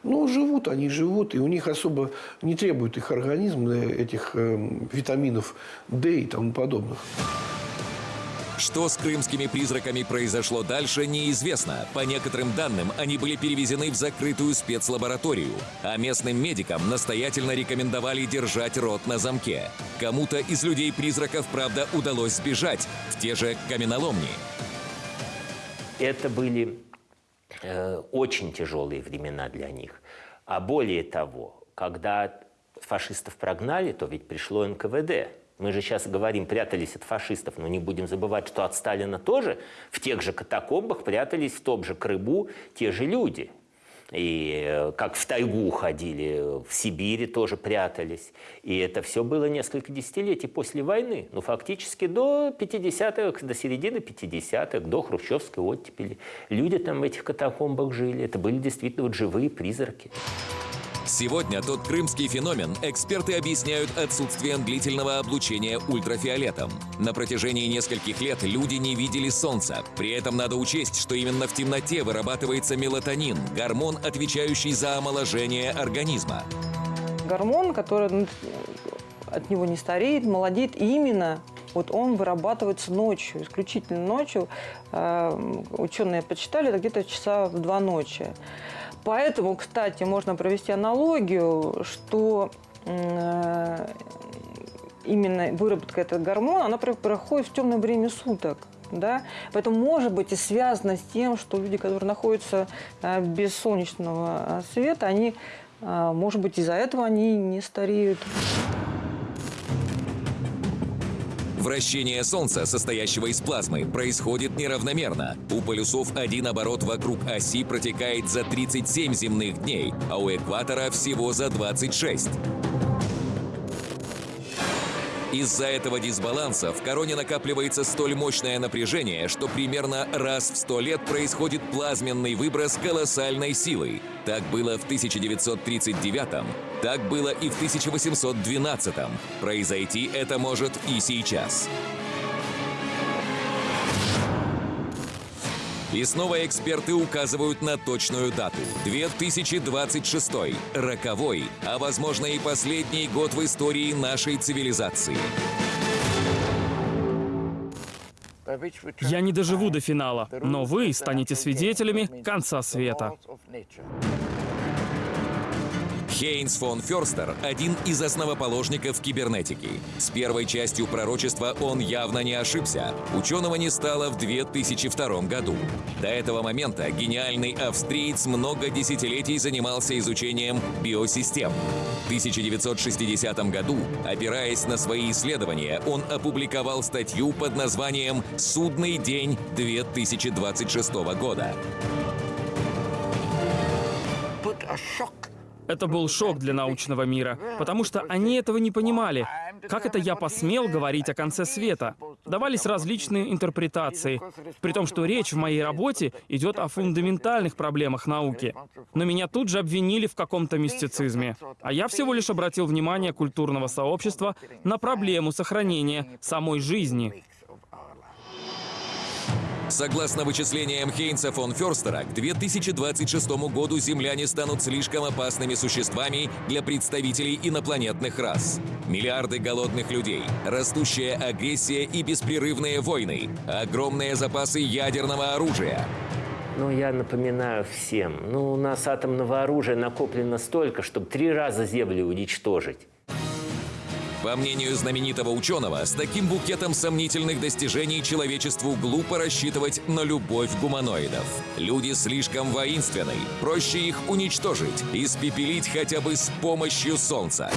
Но живут они, живут, и у них особо не требует их организм этих э, витаминов D и тому подобных. Что с крымскими призраками произошло дальше, неизвестно. По некоторым данным, они были перевезены в закрытую спецлабораторию, а местным медикам настоятельно рекомендовали держать рот на замке. Кому-то из людей-призраков, правда, удалось сбежать в те же каменоломни. Это были э, очень тяжелые времена для них. А более того, когда фашистов прогнали, то ведь пришло НКВД. Мы же сейчас говорим, прятались от фашистов, но не будем забывать, что от Сталина тоже в тех же катакомбах прятались в том же Крыму те же люди. И э, как в тайгу ходили, в Сибири тоже прятались. И это все было несколько десятилетий после войны. Ну, фактически до 50-х, до середины 50-х, до хрущевской оттепели. Люди там в этих катакомбах жили. Это были действительно вот живые призраки. Сегодня тот крымский феномен эксперты объясняют отсутствием длительного облучения ультрафиолетом. На протяжении нескольких лет люди не видели солнца. При этом надо учесть, что именно в темноте вырабатывается мелатонин, гормон, отвечающий за омоложение организма. Гормон, который ну, от него не стареет, молодеет именно вот он вырабатывается ночью, исключительно ночью. Э, ученые почитали, это где-то часа в два ночи. Поэтому, кстати, можно провести аналогию, что э, именно выработка этого гормона, она проходит в темное время суток. Да? Поэтому, может быть, и связано с тем, что люди, которые находятся э, без солнечного света, они, э, может быть, из-за этого они не стареют. Вращение Солнца, состоящего из плазмы, происходит неравномерно. У полюсов один оборот вокруг оси протекает за 37 земных дней, а у экватора всего за 26. Из-за этого дисбаланса в короне накапливается столь мощное напряжение, что примерно раз в сто лет происходит плазменный выброс колоссальной силы. Так было в 1939 так было и в 1812 Произойти это может и сейчас. И снова эксперты указывают на точную дату – 2026 роковой, а возможно и последний год в истории нашей цивилизации. Я не доживу до финала, но вы станете свидетелями конца света. Хейнс фон Ферстер – один из основоположников кибернетики. С первой частью пророчества он явно не ошибся. Ученого не стало в 2002 году. До этого момента гениальный австриец много десятилетий занимался изучением биосистем. В 1960 году, опираясь на свои исследования, он опубликовал статью под названием «Судный день 2026 года». Это был шок для научного мира, потому что они этого не понимали. Как это я посмел говорить о конце света? Давались различные интерпретации, при том, что речь в моей работе идет о фундаментальных проблемах науки. Но меня тут же обвинили в каком-то мистицизме. А я всего лишь обратил внимание культурного сообщества на проблему сохранения самой жизни. Согласно вычислениям Хейнса фон Ферстера, к 2026 году земляне станут слишком опасными существами для представителей инопланетных рас. Миллиарды голодных людей, растущая агрессия и беспрерывные войны, огромные запасы ядерного оружия. Ну, я напоминаю всем, ну, у нас атомного оружия накоплено столько, чтобы три раза Землю уничтожить. По мнению знаменитого ученого, с таким букетом сомнительных достижений человечеству глупо рассчитывать на любовь гуманоидов. Люди слишком воинственны, проще их уничтожить, испепелить хотя бы с помощью Солнца.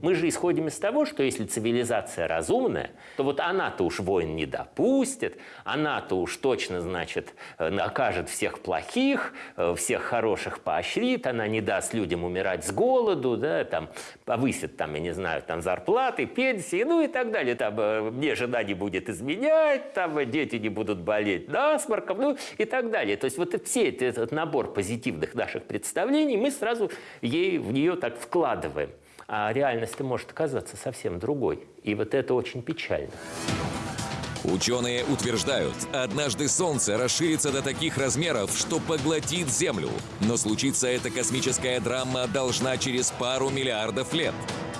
Мы же исходим из того, что если цивилизация разумная, то вот она-то уж войн не допустит, она-то уж точно, значит, э, накажет всех плохих, э, всех хороших поощрит, она не даст людям умирать с голоду, да, там, повысит, там, я не знаю, там, зарплаты, пенсии, ну и так далее. Там, э, мне жена не будет изменять, там, дети не будут болеть насморком, ну и так далее. То есть вот все этот набор позитивных наших представлений мы сразу ей, в нее так вкладываем а реальность может оказаться совсем другой. И вот это очень печально. Ученые утверждают, однажды Солнце расширится до таких размеров, что поглотит Землю. Но случиться эта космическая драма должна через пару миллиардов лет.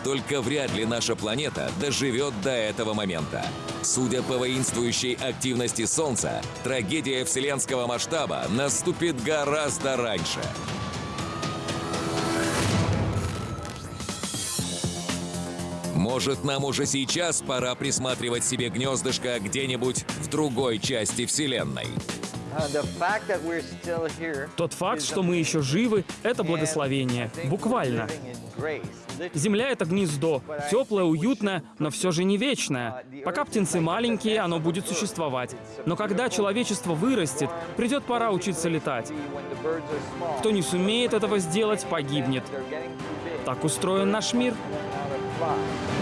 Только вряд ли наша планета доживет до этого момента. Судя по воинствующей активности Солнца, трагедия вселенского масштаба наступит гораздо раньше. Может, нам уже сейчас пора присматривать себе гнездышко где-нибудь в другой части Вселенной? Тот факт, что мы еще живы, это благословение. Буквально. Земля — это гнездо. Теплое, уютное, но все же не вечное. Пока птенцы маленькие, оно будет существовать. Но когда человечество вырастет, придет пора учиться летать. Кто не сумеет этого сделать, погибнет. Так устроен наш мир. Bye.